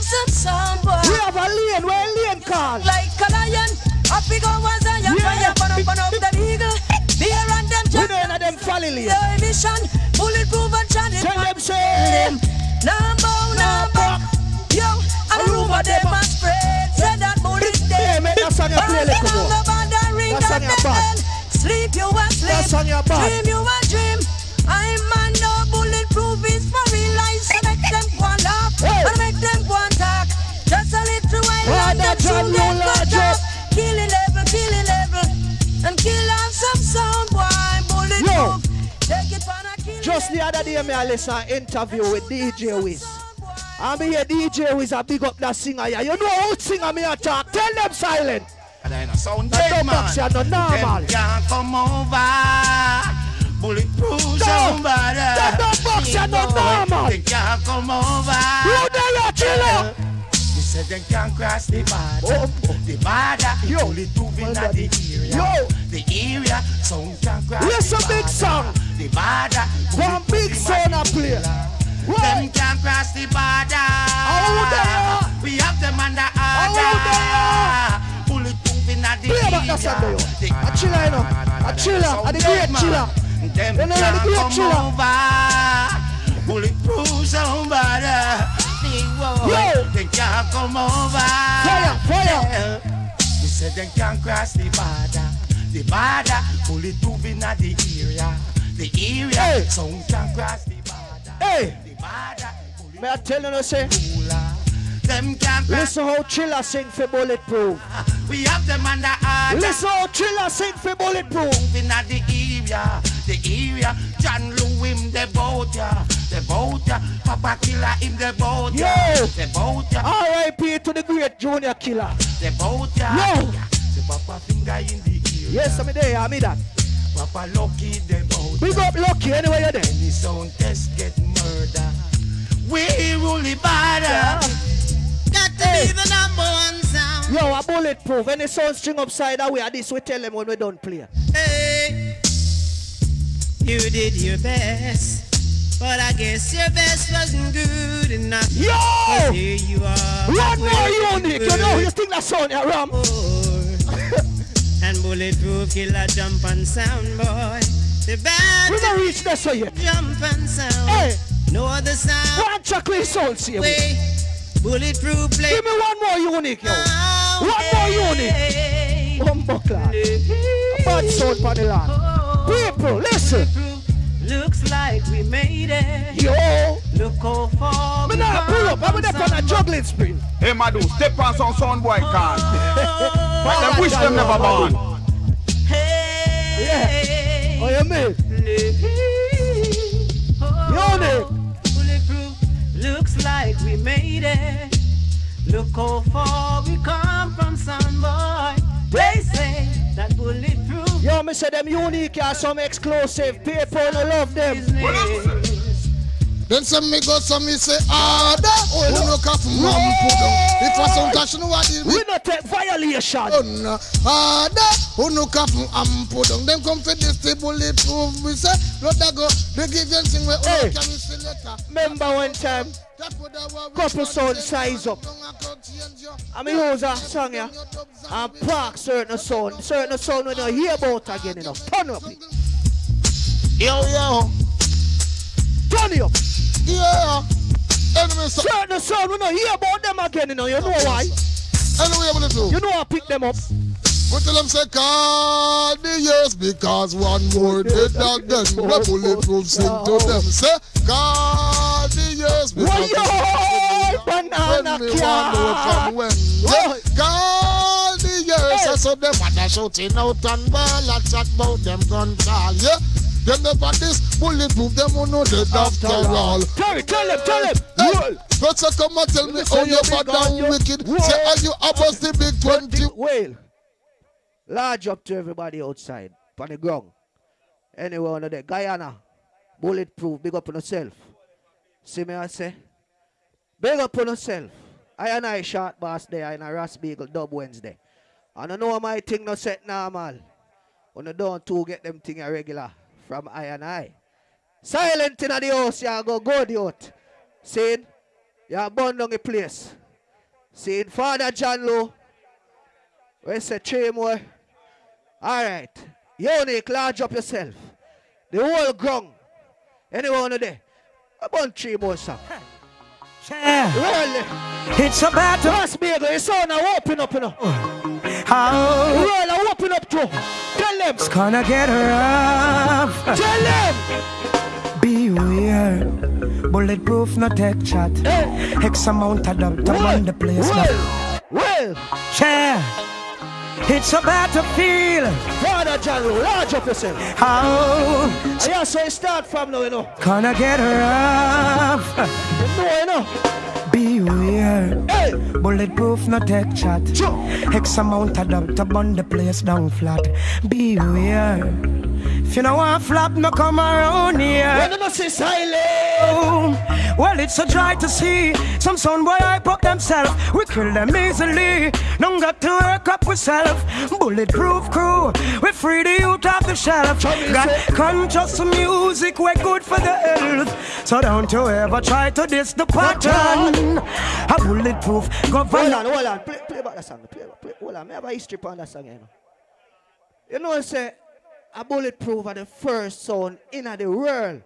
some some boy. We have a lane, where a lane called. Like a lion. Up we go as a young fire, burn up, burn up the eagle. Beer and them We know them lane. Your mission, bulletproof and Johnny. Tell them say. Sleep you a sleep. That song you bad. Dream you a dream. I'm man no bulletproof is for real life. So make them go and laugh. And make them go and talk. Just a little while Brother and John soon get cut off. Killing level, killing level. And kill off some sound boy. Bulletproof. Take it for a kill. Just the other day, me I listen interview with DJ Wiz. And me hear DJ Wiz a big up that singer here. You know how singer me a talk. Tell them silent. Sound That dead, man. no normal. Them can't come over. Bulletproof No. somebody. That don't box you no normal. They can't come over. You there, you chiller. You said they can't cross the border. Oh, oh. The border. Yo. Bulletproof in the area. Yo. The area. Sound can't cross Listen, the big border. song. The border. One big sound a play. Them can't cross the border. There? We have them under order. Bulletproof in the Play about that there, yo. A chiller, you know. A chiller. A the great chiller. Them You know, the great chiller. over. Bulletproof somebody. Yo. They can't come over. Fire, fire. You said they can't cross the border. The border. Bulletproof in the area. The area. Hey. Some can't cross the border. Hey. The border. May I tell you, no, say, Them can't listen how Chiller sing for Bulletproof. (laughs) We have them under order. Listen how Chiller sing for Bulletproof. in the area. the area. John Lou him the boat ya, the boat ya. Papa Killer him the boat ya, the boat ya. R.I.P. to the great Junior Killer. The boat ya. Yo! The Papa finger in the ear. Yes, I'm there, I'm that. Papa Lucky the boat. Big up Lucky anyway you're there. Any sound test get murder. We rule the border. Got to be the number one sound. Yo, a bulletproof. Any sound string upside that way, at this we tell them when we don't play. Hey, you did your best, but I guess your best wasn't good enough. Yo! here you are. One more for you know, you think that sound ya ram? (laughs) And bulletproof killer jump and sound boy. The band We don't reach that so yet. jump and sound. Hey! No other sound. One chocolate sound, see Way. Bulletproof play. Give me one more unique, yo. One more unique. Humbuckler. A bad sound for the land. People, listen. Looks like we made it. Yo. Look how far Me we nah pull up. I'm there on a juggling spring. Hey, Madu, step on some sound boy oh, can. Make oh, them oh, wish them never born. Yeah. Oh, you mean? Unique. Looks like we made it. Look how far we come from, son boy. They say that bulletproof. Yo, me say them unique are some exclusive. People no love them. Then some me go some me say ah, harder. Oh, no look off mom put down. It was some cash no what We not take violation. Oh, harder. Ah, oh, no off am put down. Them come for this the prove me say blood that go. They give you thing where oh, Hey. oh can you see later. Remember one time, couple sound size up. I mean, a use a song here and park certain sound. Certain sound we don't hear about again, you know. Turn up it. Yo, yo. Up. Yeah. Anyway, so. Certain sound we don't hear about them again, you know. You know why? Anyway, I'm gonna do. You know I pick them up. But tell them say call the years because one more dead dog then the bulletproof sing to them. Say call the years because Why banana when me want know from when. Yeah, call the years. I saw them mother shouting out and ball and chat about them gun call. Yeah. Them never this bulletproof, them who know dead after all. Tell it, tell him, tell him. Hey, but so come and tell me how you bad and wicked. Say are you above the big 20? Well, large up to everybody outside, on the ground. Anywhere under there. Guyana, bulletproof, big up on yourself. See me I say? Big up on yourself. I and I short boss there in a Ras Bagel Dub Wednesday. And I know my thing no set normal. When I don't to get them thing a regular from I and I. Silent in the house, you go good out. Saying, you burn down the place. Saying, Father John Lowe, we say three more. All right. You Unique, large up yourself. The whole ground. Anyone there? About three more, sir. Yeah. Really? It's a battle. Pass me, your son now open up, you know. How? Roll, I open up too. Tell them. It's gonna get rough. Tell them. Beware. Bulletproof, no take chat. X amount of dub the place. Well, well. Yeah. It's a battlefield. Father John, large up yourself. How? Yeah, so it start from now, you know. Gonna get rough. You know, you know. Beware. Hey. Bulletproof, no tech chat. X amount of dub to burn the place down flat. Beware. If you don't want flop, no come around here. When you say silent. Well, it's a dry to see. Some son boy hype up themselves. We kill them easily. Don't got to work up ourselves. Bulletproof crew. We free the youth off the shelf. Got conscious music. We're good for the health. So don't you ever try to diss the pattern. A bulletproof government. Hold on, hold on. Play, play about that song. Play, play, hold on. Me have a history on that song, you know. You know, say, a bulletproof are the first sound in the world,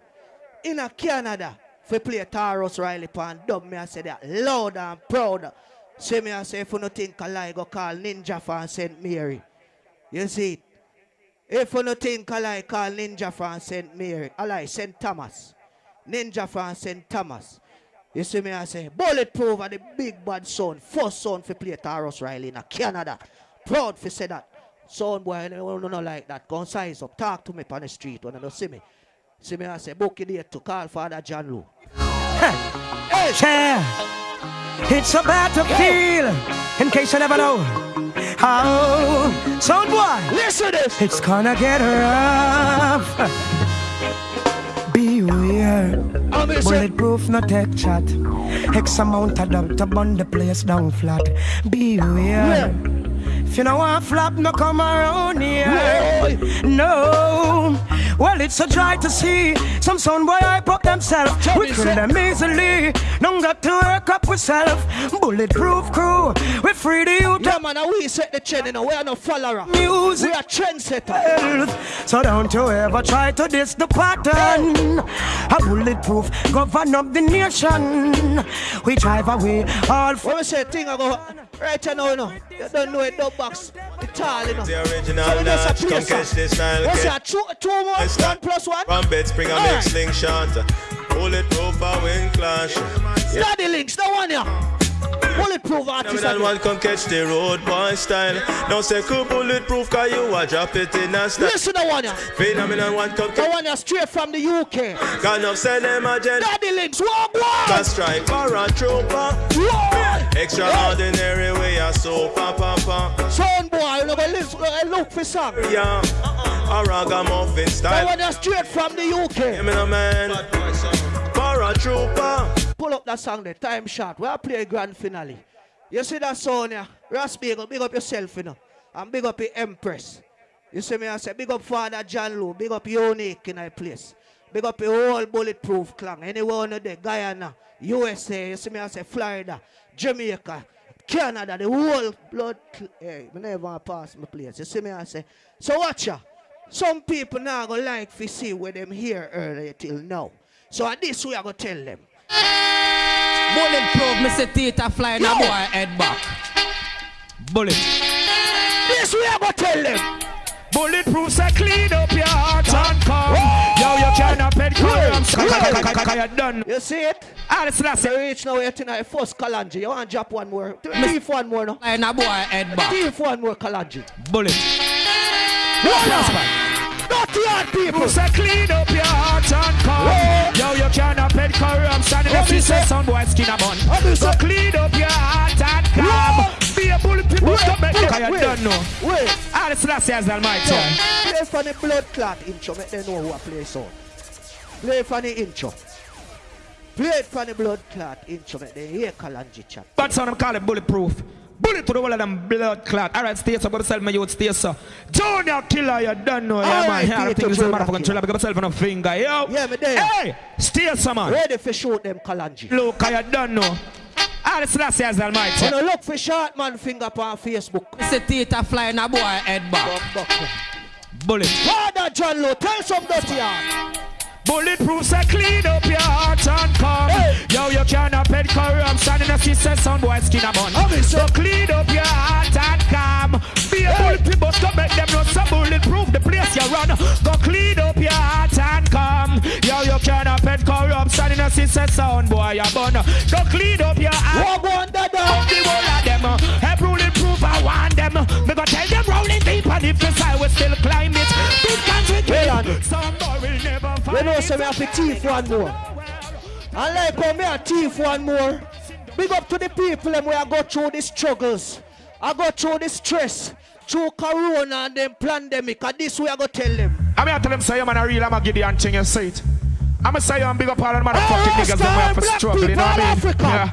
in a Canada, for play Tarrus Riley pan dub. Me I say that loud and proud. See me I say, if you no think a lie, go call Ninja from St. Mary. You see it? If you no think a lie, call Ninja from St. Mary. A lie, St. Thomas. Ninja from St. Thomas. You see me I say, bulletproof are the big bad sound, first sound for play Tarrus Riley in Canada. Proud for say that. Sound boy, you know, no like that. Go size up. Talk to me on the street when you don't see me. See me, I say, book it here to call Father John Lou. Hey, Chair. It's a battlefield, in case you never know. Oh, How, sound boy, listen this. It's gonna get rough. Beware. Bulletproof, no tech chat. X amount of dub to burn the place down flat. Beware. If you don't want flop, no come around here. No. Well, it's so dry to see. Some son boy hype up themselves. We kill them easily. Don't got to work up ourselves. Bulletproof crew. We free the youth. Yeah, man, we set the trend, you know. We are no follower. Music. We are trendsetter. So don't you ever try to diss the pattern. A bulletproof govern up the nation. We drive away all. When we say thing, I go right now, you know. You don't know it, no box. It's all, you know. The original So a dance, come catch sir. this style. What's that? Two, two more, one plus one? From bed spring and make slingshot. Bulletproof and wing clash. Yeah. Study links, no one here. Bulletproof Now artist. that one come catch the road boy style. Now say cool bulletproof cause you a drop it in a style. Listen to one here. Phenomenon one come The catch. one here straight from the UK. Got enough send them a gen. Study links, walk one. Can strike for a trooper. Extraordinary way a so pa pa pa. Sound boy, you know, listen, go uh, look for song. Yeah. A ragamuffin The style. one here straight from the UK. Give me no man. For a trooper. Pull up that song there, time shot. We are play grand finale. You see that song here? Ras Bagel, big up yourself, you know. And big up the Empress. You see me, I say, big up Father John Lou, big up Unique in a place. Big up your whole bulletproof clan. Anyone there, Guyana, USA, you see me, I say, Florida, Jamaica, Canada, the whole blood. Hey, eh, I never to pass my place. You see me, I say, so watch ya. Some people now go like to see where them here earlier till now. So at this way I go tell them. Bulletproof, me say Tita fly na boy head back. Bullet. This way I go tell them. Bulletproof say clean up your heart and come. Yo, you cannot pet columns. You done. You see it? Ah, that's that's You reach now, you're tonight, first Kalanji. You want to drop one more? Thief one more now. Fly na boy head back. Thief one more Kalanji. Bullet. Dirty hard people. say clean up your heart and come. Yo, you cannot pet corruption. If you say some boy skin a bun. So clean up your heart and come. Be a bulletproof to make them. You don't know. Wait. Ah, that's that's as almighty. Play for the blood clot intro, make them know who I play so. Play for the intro. Play it for the blood clot intro, make them hear Kalanji chat. But son, I'm call it bulletproof. Bullet to the wall of them blood clot. Alright, stay so, but sell my youth, stay so. Junior killer, you don't know, yeah, man. Alright, Yeah, I think this is a Junior motherfucking chill. I got myself on a finger, yo. Yeah, me there. Hey, stay so, man. Ready for shoot them Kalanji. Look, I don't know. Ah, this last year's almighty. You know, look for short man finger on Facebook. It's a theater flying na boy head back. Bullet. Father John Lowe, tell some dirty heart. Bulletproof say clean up your heart and come. Yo, you cannot pet corruption in a sister son boy skin a bun. So clean up your heart and come. Be a bulletproof but to make them know so bulletproof the place you run. Go clean up your heart and come. Yo, you cannot pet corruption in a sister son boy a bun. Go clean up your heart. What one that Up the whole of them. Hey, bulletproof I want them. Me go tell them rolling deep and if the side we still climb it. Big with Well Some boy will never We know so we have to thief one more. And like how me a thief one more. Big up to the people them where I go through the struggles. I go through the stress. Through corona and then pandemic. And this way I go tell them. I'm here to tell them say, man, a real, I'm a Gideon thing, you see it. I'm a say, I'm big up all the motherfucking niggas that we have to black struggle, you know what I mean? Yeah.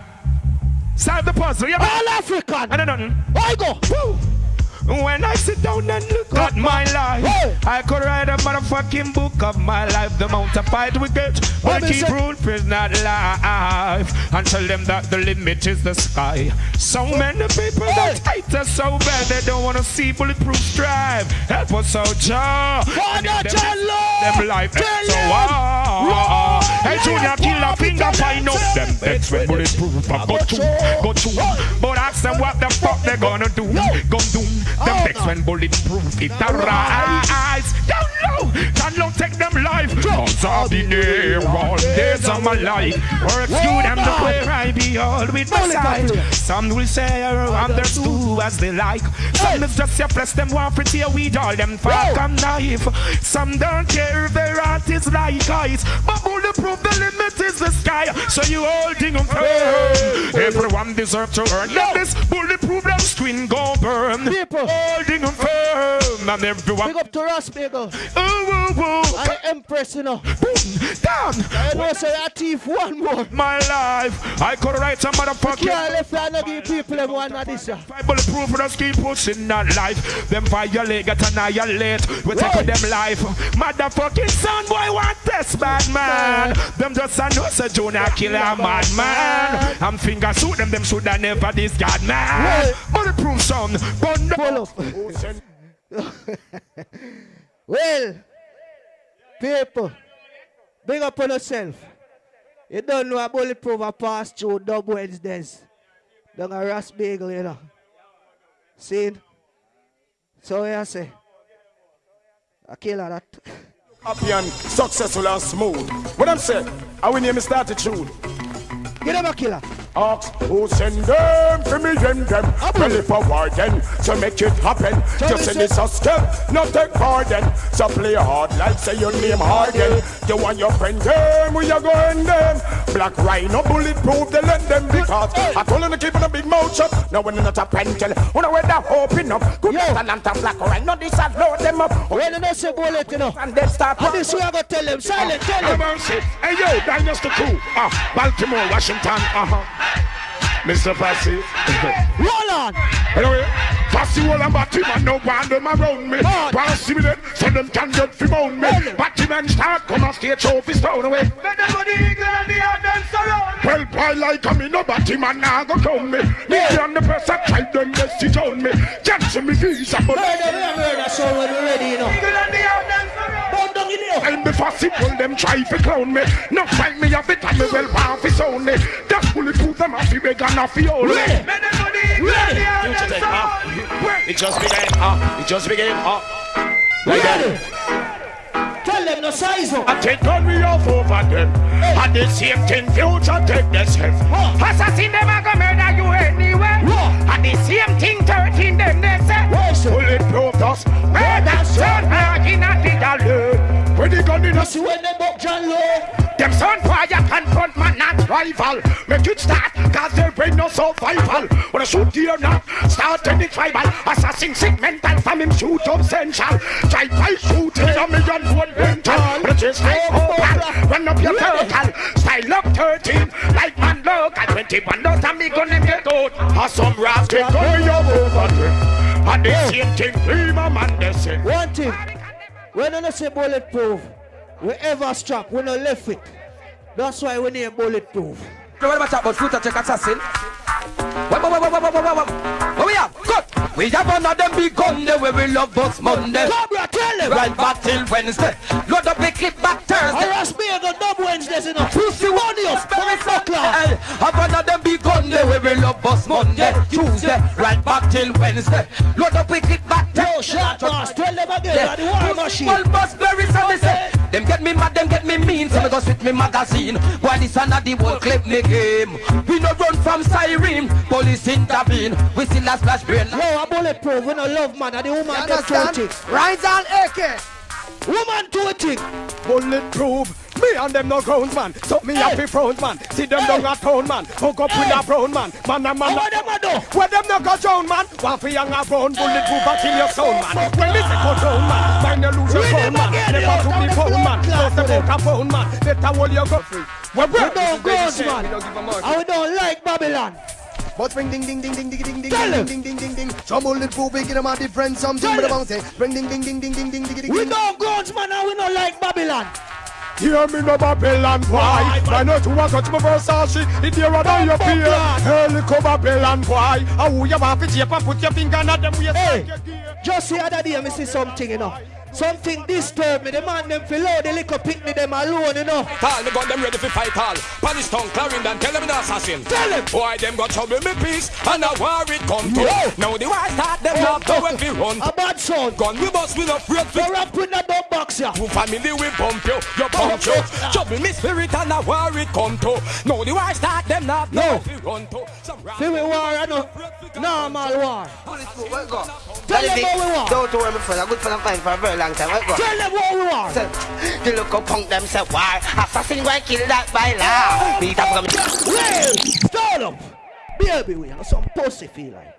Solve the puzzle, yeah, man. All African. I know. I go. Woo. When I sit down and look at my life, I could write a motherfucking book of my life. The amount of fight we get, but keep rule is not life. And tell them that the limit is the sky. So many people that hate us so bad, they don't want to see bulletproof strive. Help us out, Jah. And if them- Them life so wow. Hey, Junior, kill a finger, find them, out them when bulletproof. I go to, go to. But ask them what the fuck they gonna do. Gun do. Them Oh, bets when bulletproof. It a rise. Oh. Down down low, take them life. I'll be there. All days of my life. Work good and the where I be all with my side. Some will say I'm their stew as they like. Some is just your flesh, them want pretty weed, all them fuck and knife. Some don't care if their art is like ice. But bulletproof, the limit is the sky. So you holding on firm. Everyone deserves to earn. Let this bulletproof, them screen go burn. People. Holding on firm. And everyone. Big up to Ras Bagel. Whoa, whoa. I Empress, you know. Down. I know say a thief one more. My life. I could write some motherfucking. Can't left I no give people them one of this. yeah. Bulletproof, just keep pushing that life. Them violate, get annihilate. We take with them life. Motherfucking son boy want this bad man. Them just a know say Jonah kill a mad man. I'm finger shoot them, them shoulda never this god man. Bulletproof son, Pull up. (laughs) well, people, big up on yourself. You don't know a bulletproof a pass through dub Wednesdays. Down a Ras Bagel, you know. See? So I say, a killer that. Happy and successful and smooth. What I'm saying, I will name me start the tune. Get them a killer. Ask who send them for me and them. Ready for war then, so make it happen. Just send this a step, not take pardon. So play hard like say your name Harden. You want your friend them, we are going them. Black rhino bulletproof, they let them because I told them to keep on a big mouth shut. Now when not a pentel, when I wear that open up. Good and black rhino, this I load them up. When you don't say bullet, you know. And then start. And this way I go tell them, silent, tell Have them. Hey yo, Dynasty Crew. Ah, Baltimore, Washington. Uh-huh. Mr. Passy. (laughs) Roll on. Anyway, Passy wall and batty man no want them around me. Want see me then, so them can get fi mound me. Batty man start come and stage show fi stone away. Well, boy like a me no batty man now go come me. Me and the press I try them best to own me. Cancel me visa, but Murder, murder, murder, so when we're ready, you know. Burn down in here. I'm the fussy pull them try fi clown me. No fight me off it and me well want fi sound me. That bulletproof them off fi beg and off fi hold me. It just began. Uh, it just began. Uh, Ready. Tell them the size up. I take on me off over them. And the same thing future take the self. Assassin them a go murder you anyway. And the same thing 13 them they say. Bulletproof us. Murder son hard in a alley. When the gun in a See when they buck John Lowe. them son fire confront man not rival. Make it start, cause there ain't no survival. When I shoot here now, start any tribal. Assassin sick mental from him shoot up central. Try by shooting a million one mental. But just like oh, opal, run up your turtle. Style up 13, like man local. 21 dollars and me gonna get out. Or some rascal up over. And the oh. same thing, three my man they say. One thing. When I say bulletproof, we ever struck, we no left it. That's why we name bulletproof. What about that about future check assassin? What, what, what, what, what, what, what, what? What we have? Good. We have one of them big gun there where we love us Monday. Cobra, tell them. Right back till Wednesday. Load up the clip back Thursday. Harass me on the dub Wednesdays, you know. Pussy very fuck Hey, have one of them big gun there where we love us Monday, Tuesday, right back till Wednesday. Load up the clip back Yo, Thursday. shot boss, tell them again, the war machine. Well, bus very sorry say. Them get me mad, them get me mean, so me go spit me magazine. Boy, this another the whole clip me game. We no run from siren, police intervene. We still a splash brain. Yo, a bulletproof, we no love man, and the woman get two things. Rise on AK. Woman two things. Bulletproof. Me and them no grown man. So me happy front man. See them down a town man. Hook up with a brown man. Man a man. What them a do? Where them no go down man. One for young a brown bulletproof a kill your sound man. When me say go down man. Mind you lose your phone man. Never to be phone man. Just clot about a phone man. Better hold your go free. We bro, don't guns, man. We don't a mark. And we don't like Babylon. But ring ding ding ding ding ding ding ding ding ding ding ding ding. Some bulletproof we give them a different something. Him. about say ring ding ding ding ding ding ding ding ding. We don't guns, man, and we don't like Babylon. Hear me no Babylon boy I know to walk out my Versace It I know your fear Hell come Babylon boy How you want to tape and put your finger on them Hey, just the other day, I see something, you know. Something disturb me. The man them feel low, the little me them alone, you know. Tall, me gun them ready for fight all. Punish tongue, Clarendon, tell them an assassin. Tell him. Why them got trouble me peace and a war it come to. Yo. Now the war start them up to when we run. A bad son. Gun we bust with a freight We rap with the bomb box, yeah. Two family we bump you, you punch you. Trouble me spirit and a war it come to. Now the war start them up No. when we run to. Some Feel we war, I know. Normal war. Tell them what we want. Don't worry, my friend. I'm good for them fine for a very long time. Where go? Tell them what we want. The local punk them say why Assassin go and kill that by law Beat up from Well, start up. Baby, we have some pussy feel like.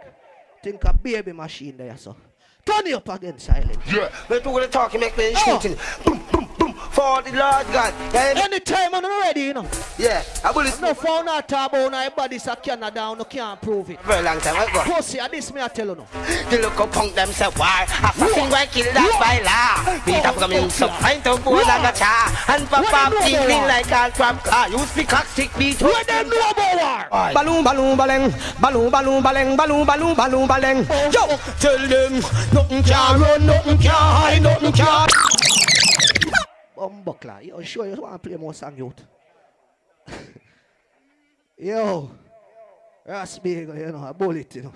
Think a baby machine there, so. Turn it up again, silent. Yeah But who gonna talk and make me oh. shooting Boom, boom, boom For the Lord God yeah, Anytime I'm ready, you know. yeah I bullet No found out about now, body so Canada no can't prove it. Very long time, where go? Pussy, and this me I tell you no. The local punk them say why Assassin go and kill that by law Beat up him so find to board and a cha And pop What up them know ting about ting war? like all crap car You speak cock stick beat Where them know about war? Balloon, balloon, balloon, balloon, balloon, balloon, balloon, balloon, balloon, balloon. Yo, tell them nothing can run, nothing can hide, nothing can. Bumbuckler, yo, sure you want to play more song, youth. (laughs) yo, big, you know, a bullet, you know.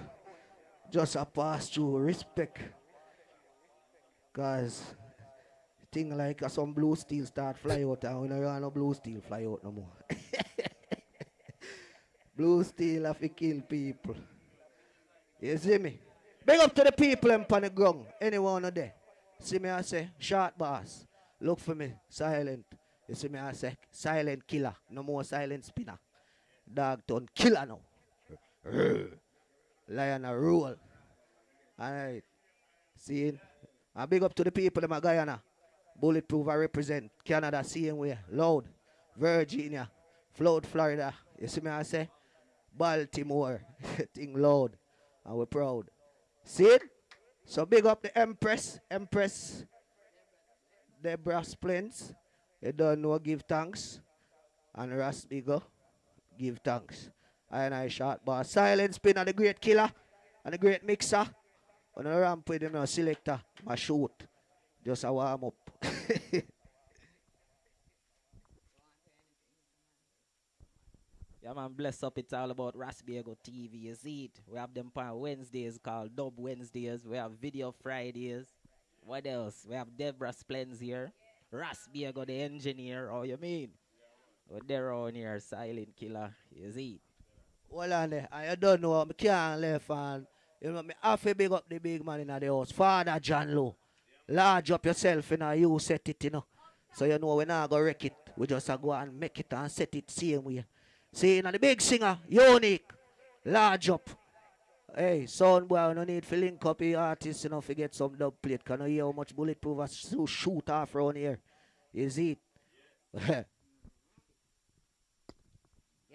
Just a pass through, respect. Cause thing like uh, some blue steel start fly out and we don't no blue steel fly out no more. (laughs) blue steel have to kill people. You see me? Big up to the people in on the ground. Anyone of there. See me I say, short boss. Look for me, silent. You see me I say, silent killer. No more silent spinner. Dog turn killer now. (laughs) Lion a rule. Alright. See? I big up to the people in my Guyana. Bulletproof I represent. Canada same way. Loud. Virginia. Flood, Florida. You see me I say? Baltimore. (laughs) Thing loud. And we're proud. See it? So big up the Empress. Empress. Deborah Splins. You don't know give thanks. And Ras Bagel. Give thanks. I and I shot boss. Silent spinner, the great killer. And the great mixer. When I ramp with him, selector, my shoot. Just a warm up. (laughs) Yeah, man, bless up. It's all about Ras Bagel TV. You see it? We have them on Wednesdays called Dub Wednesdays. We have Video Fridays. What else? We have Deborah Splens here. Ras Bagel, the engineer. Oh, you mean? We're there on here, Silent Killer. You see? Well, on I don't know. I can't left and you know, me have to big up the big man in the house. Father John Lowe. Large up yourself in a you set it, you know. So you know we not go wreck it. We just a go and make it and set it same way. See, now the big singer, unique, large up. Hey, son boy, no need to link up the artist, you know, to get some dub plate. Can you hear how much bulletproof I so shoot off around here? Is (laughs) it? You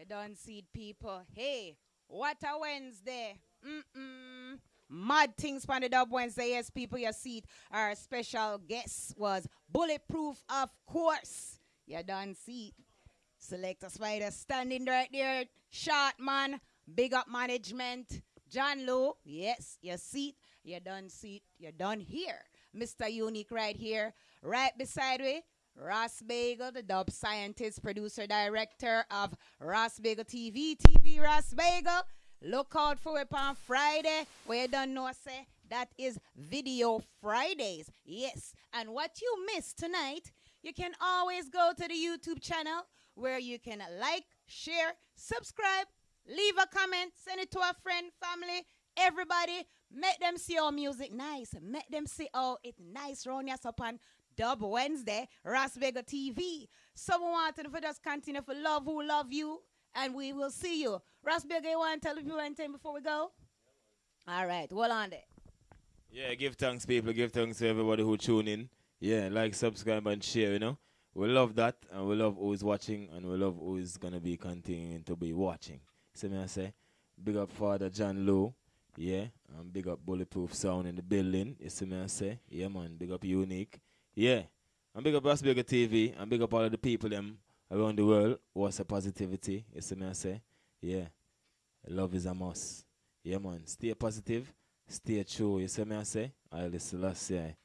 don't see it, people. Hey, what a Wednesday. Mm-mm. Mad things on the Dub Wednesday. Yes, people, you see it. Our special guest was Bulletproof, of course. You don't see it. Selector Spider standing right there. Short man. Big up management. John Lowe. Yes, your seat. You don't see it. You don't hear. Mr. Unique right here. Right beside me. Ras Bagel, the dub scientist, producer, director of Ras Bagel TV. TV Ras Bagel. Look out for it on Friday. Where you don't know, say that is Video Fridays. Yes. And what you missed tonight, you can always go to the YouTube channel where you can like, share, subscribe, leave a comment, send it to a friend, family, everybody. Make them see our music nice. Make them see oh it nice round us up on Dub Wednesday, Ras Bagel TV. Someone wanted to just continue for love who love you, and we will see you. Ras Bagel, you want to tell people anything before we go? All right, well on there. Yeah, give thanks, people. Give thanks to everybody who tune in. Yeah, like, subscribe, and share, you know. We love that, and we love who's watching, and we love who's going to be continuing to be watching. See me I say? Big up Father John Lowe. Yeah, and big up Bulletproof Sound in the building. You see me I say? Yeah, man. Big up Unique. Yeah. And big up Bigger TV, and big up all of the people them around the world what's a positivity. You see me I say? Yeah. Love is a must. Yeah, man. Stay positive. Stay true. You see me I say? I listen last year.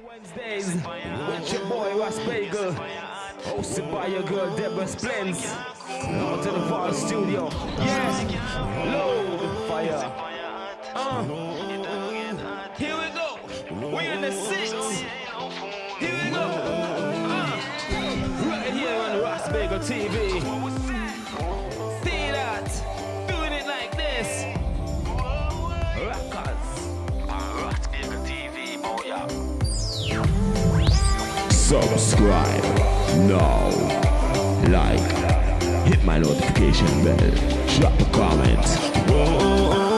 Wednesdays with your boy Ras Bagel, hosted by your girl Deborah Splends. Out to the Fall Studio. Yeah, load fire. Uh, here we go. We in the six. Here we go. Uh, right here on Ras Bagel TV. Subscribe now. Like. Hit my notification bell. Drop a comment. Whoa.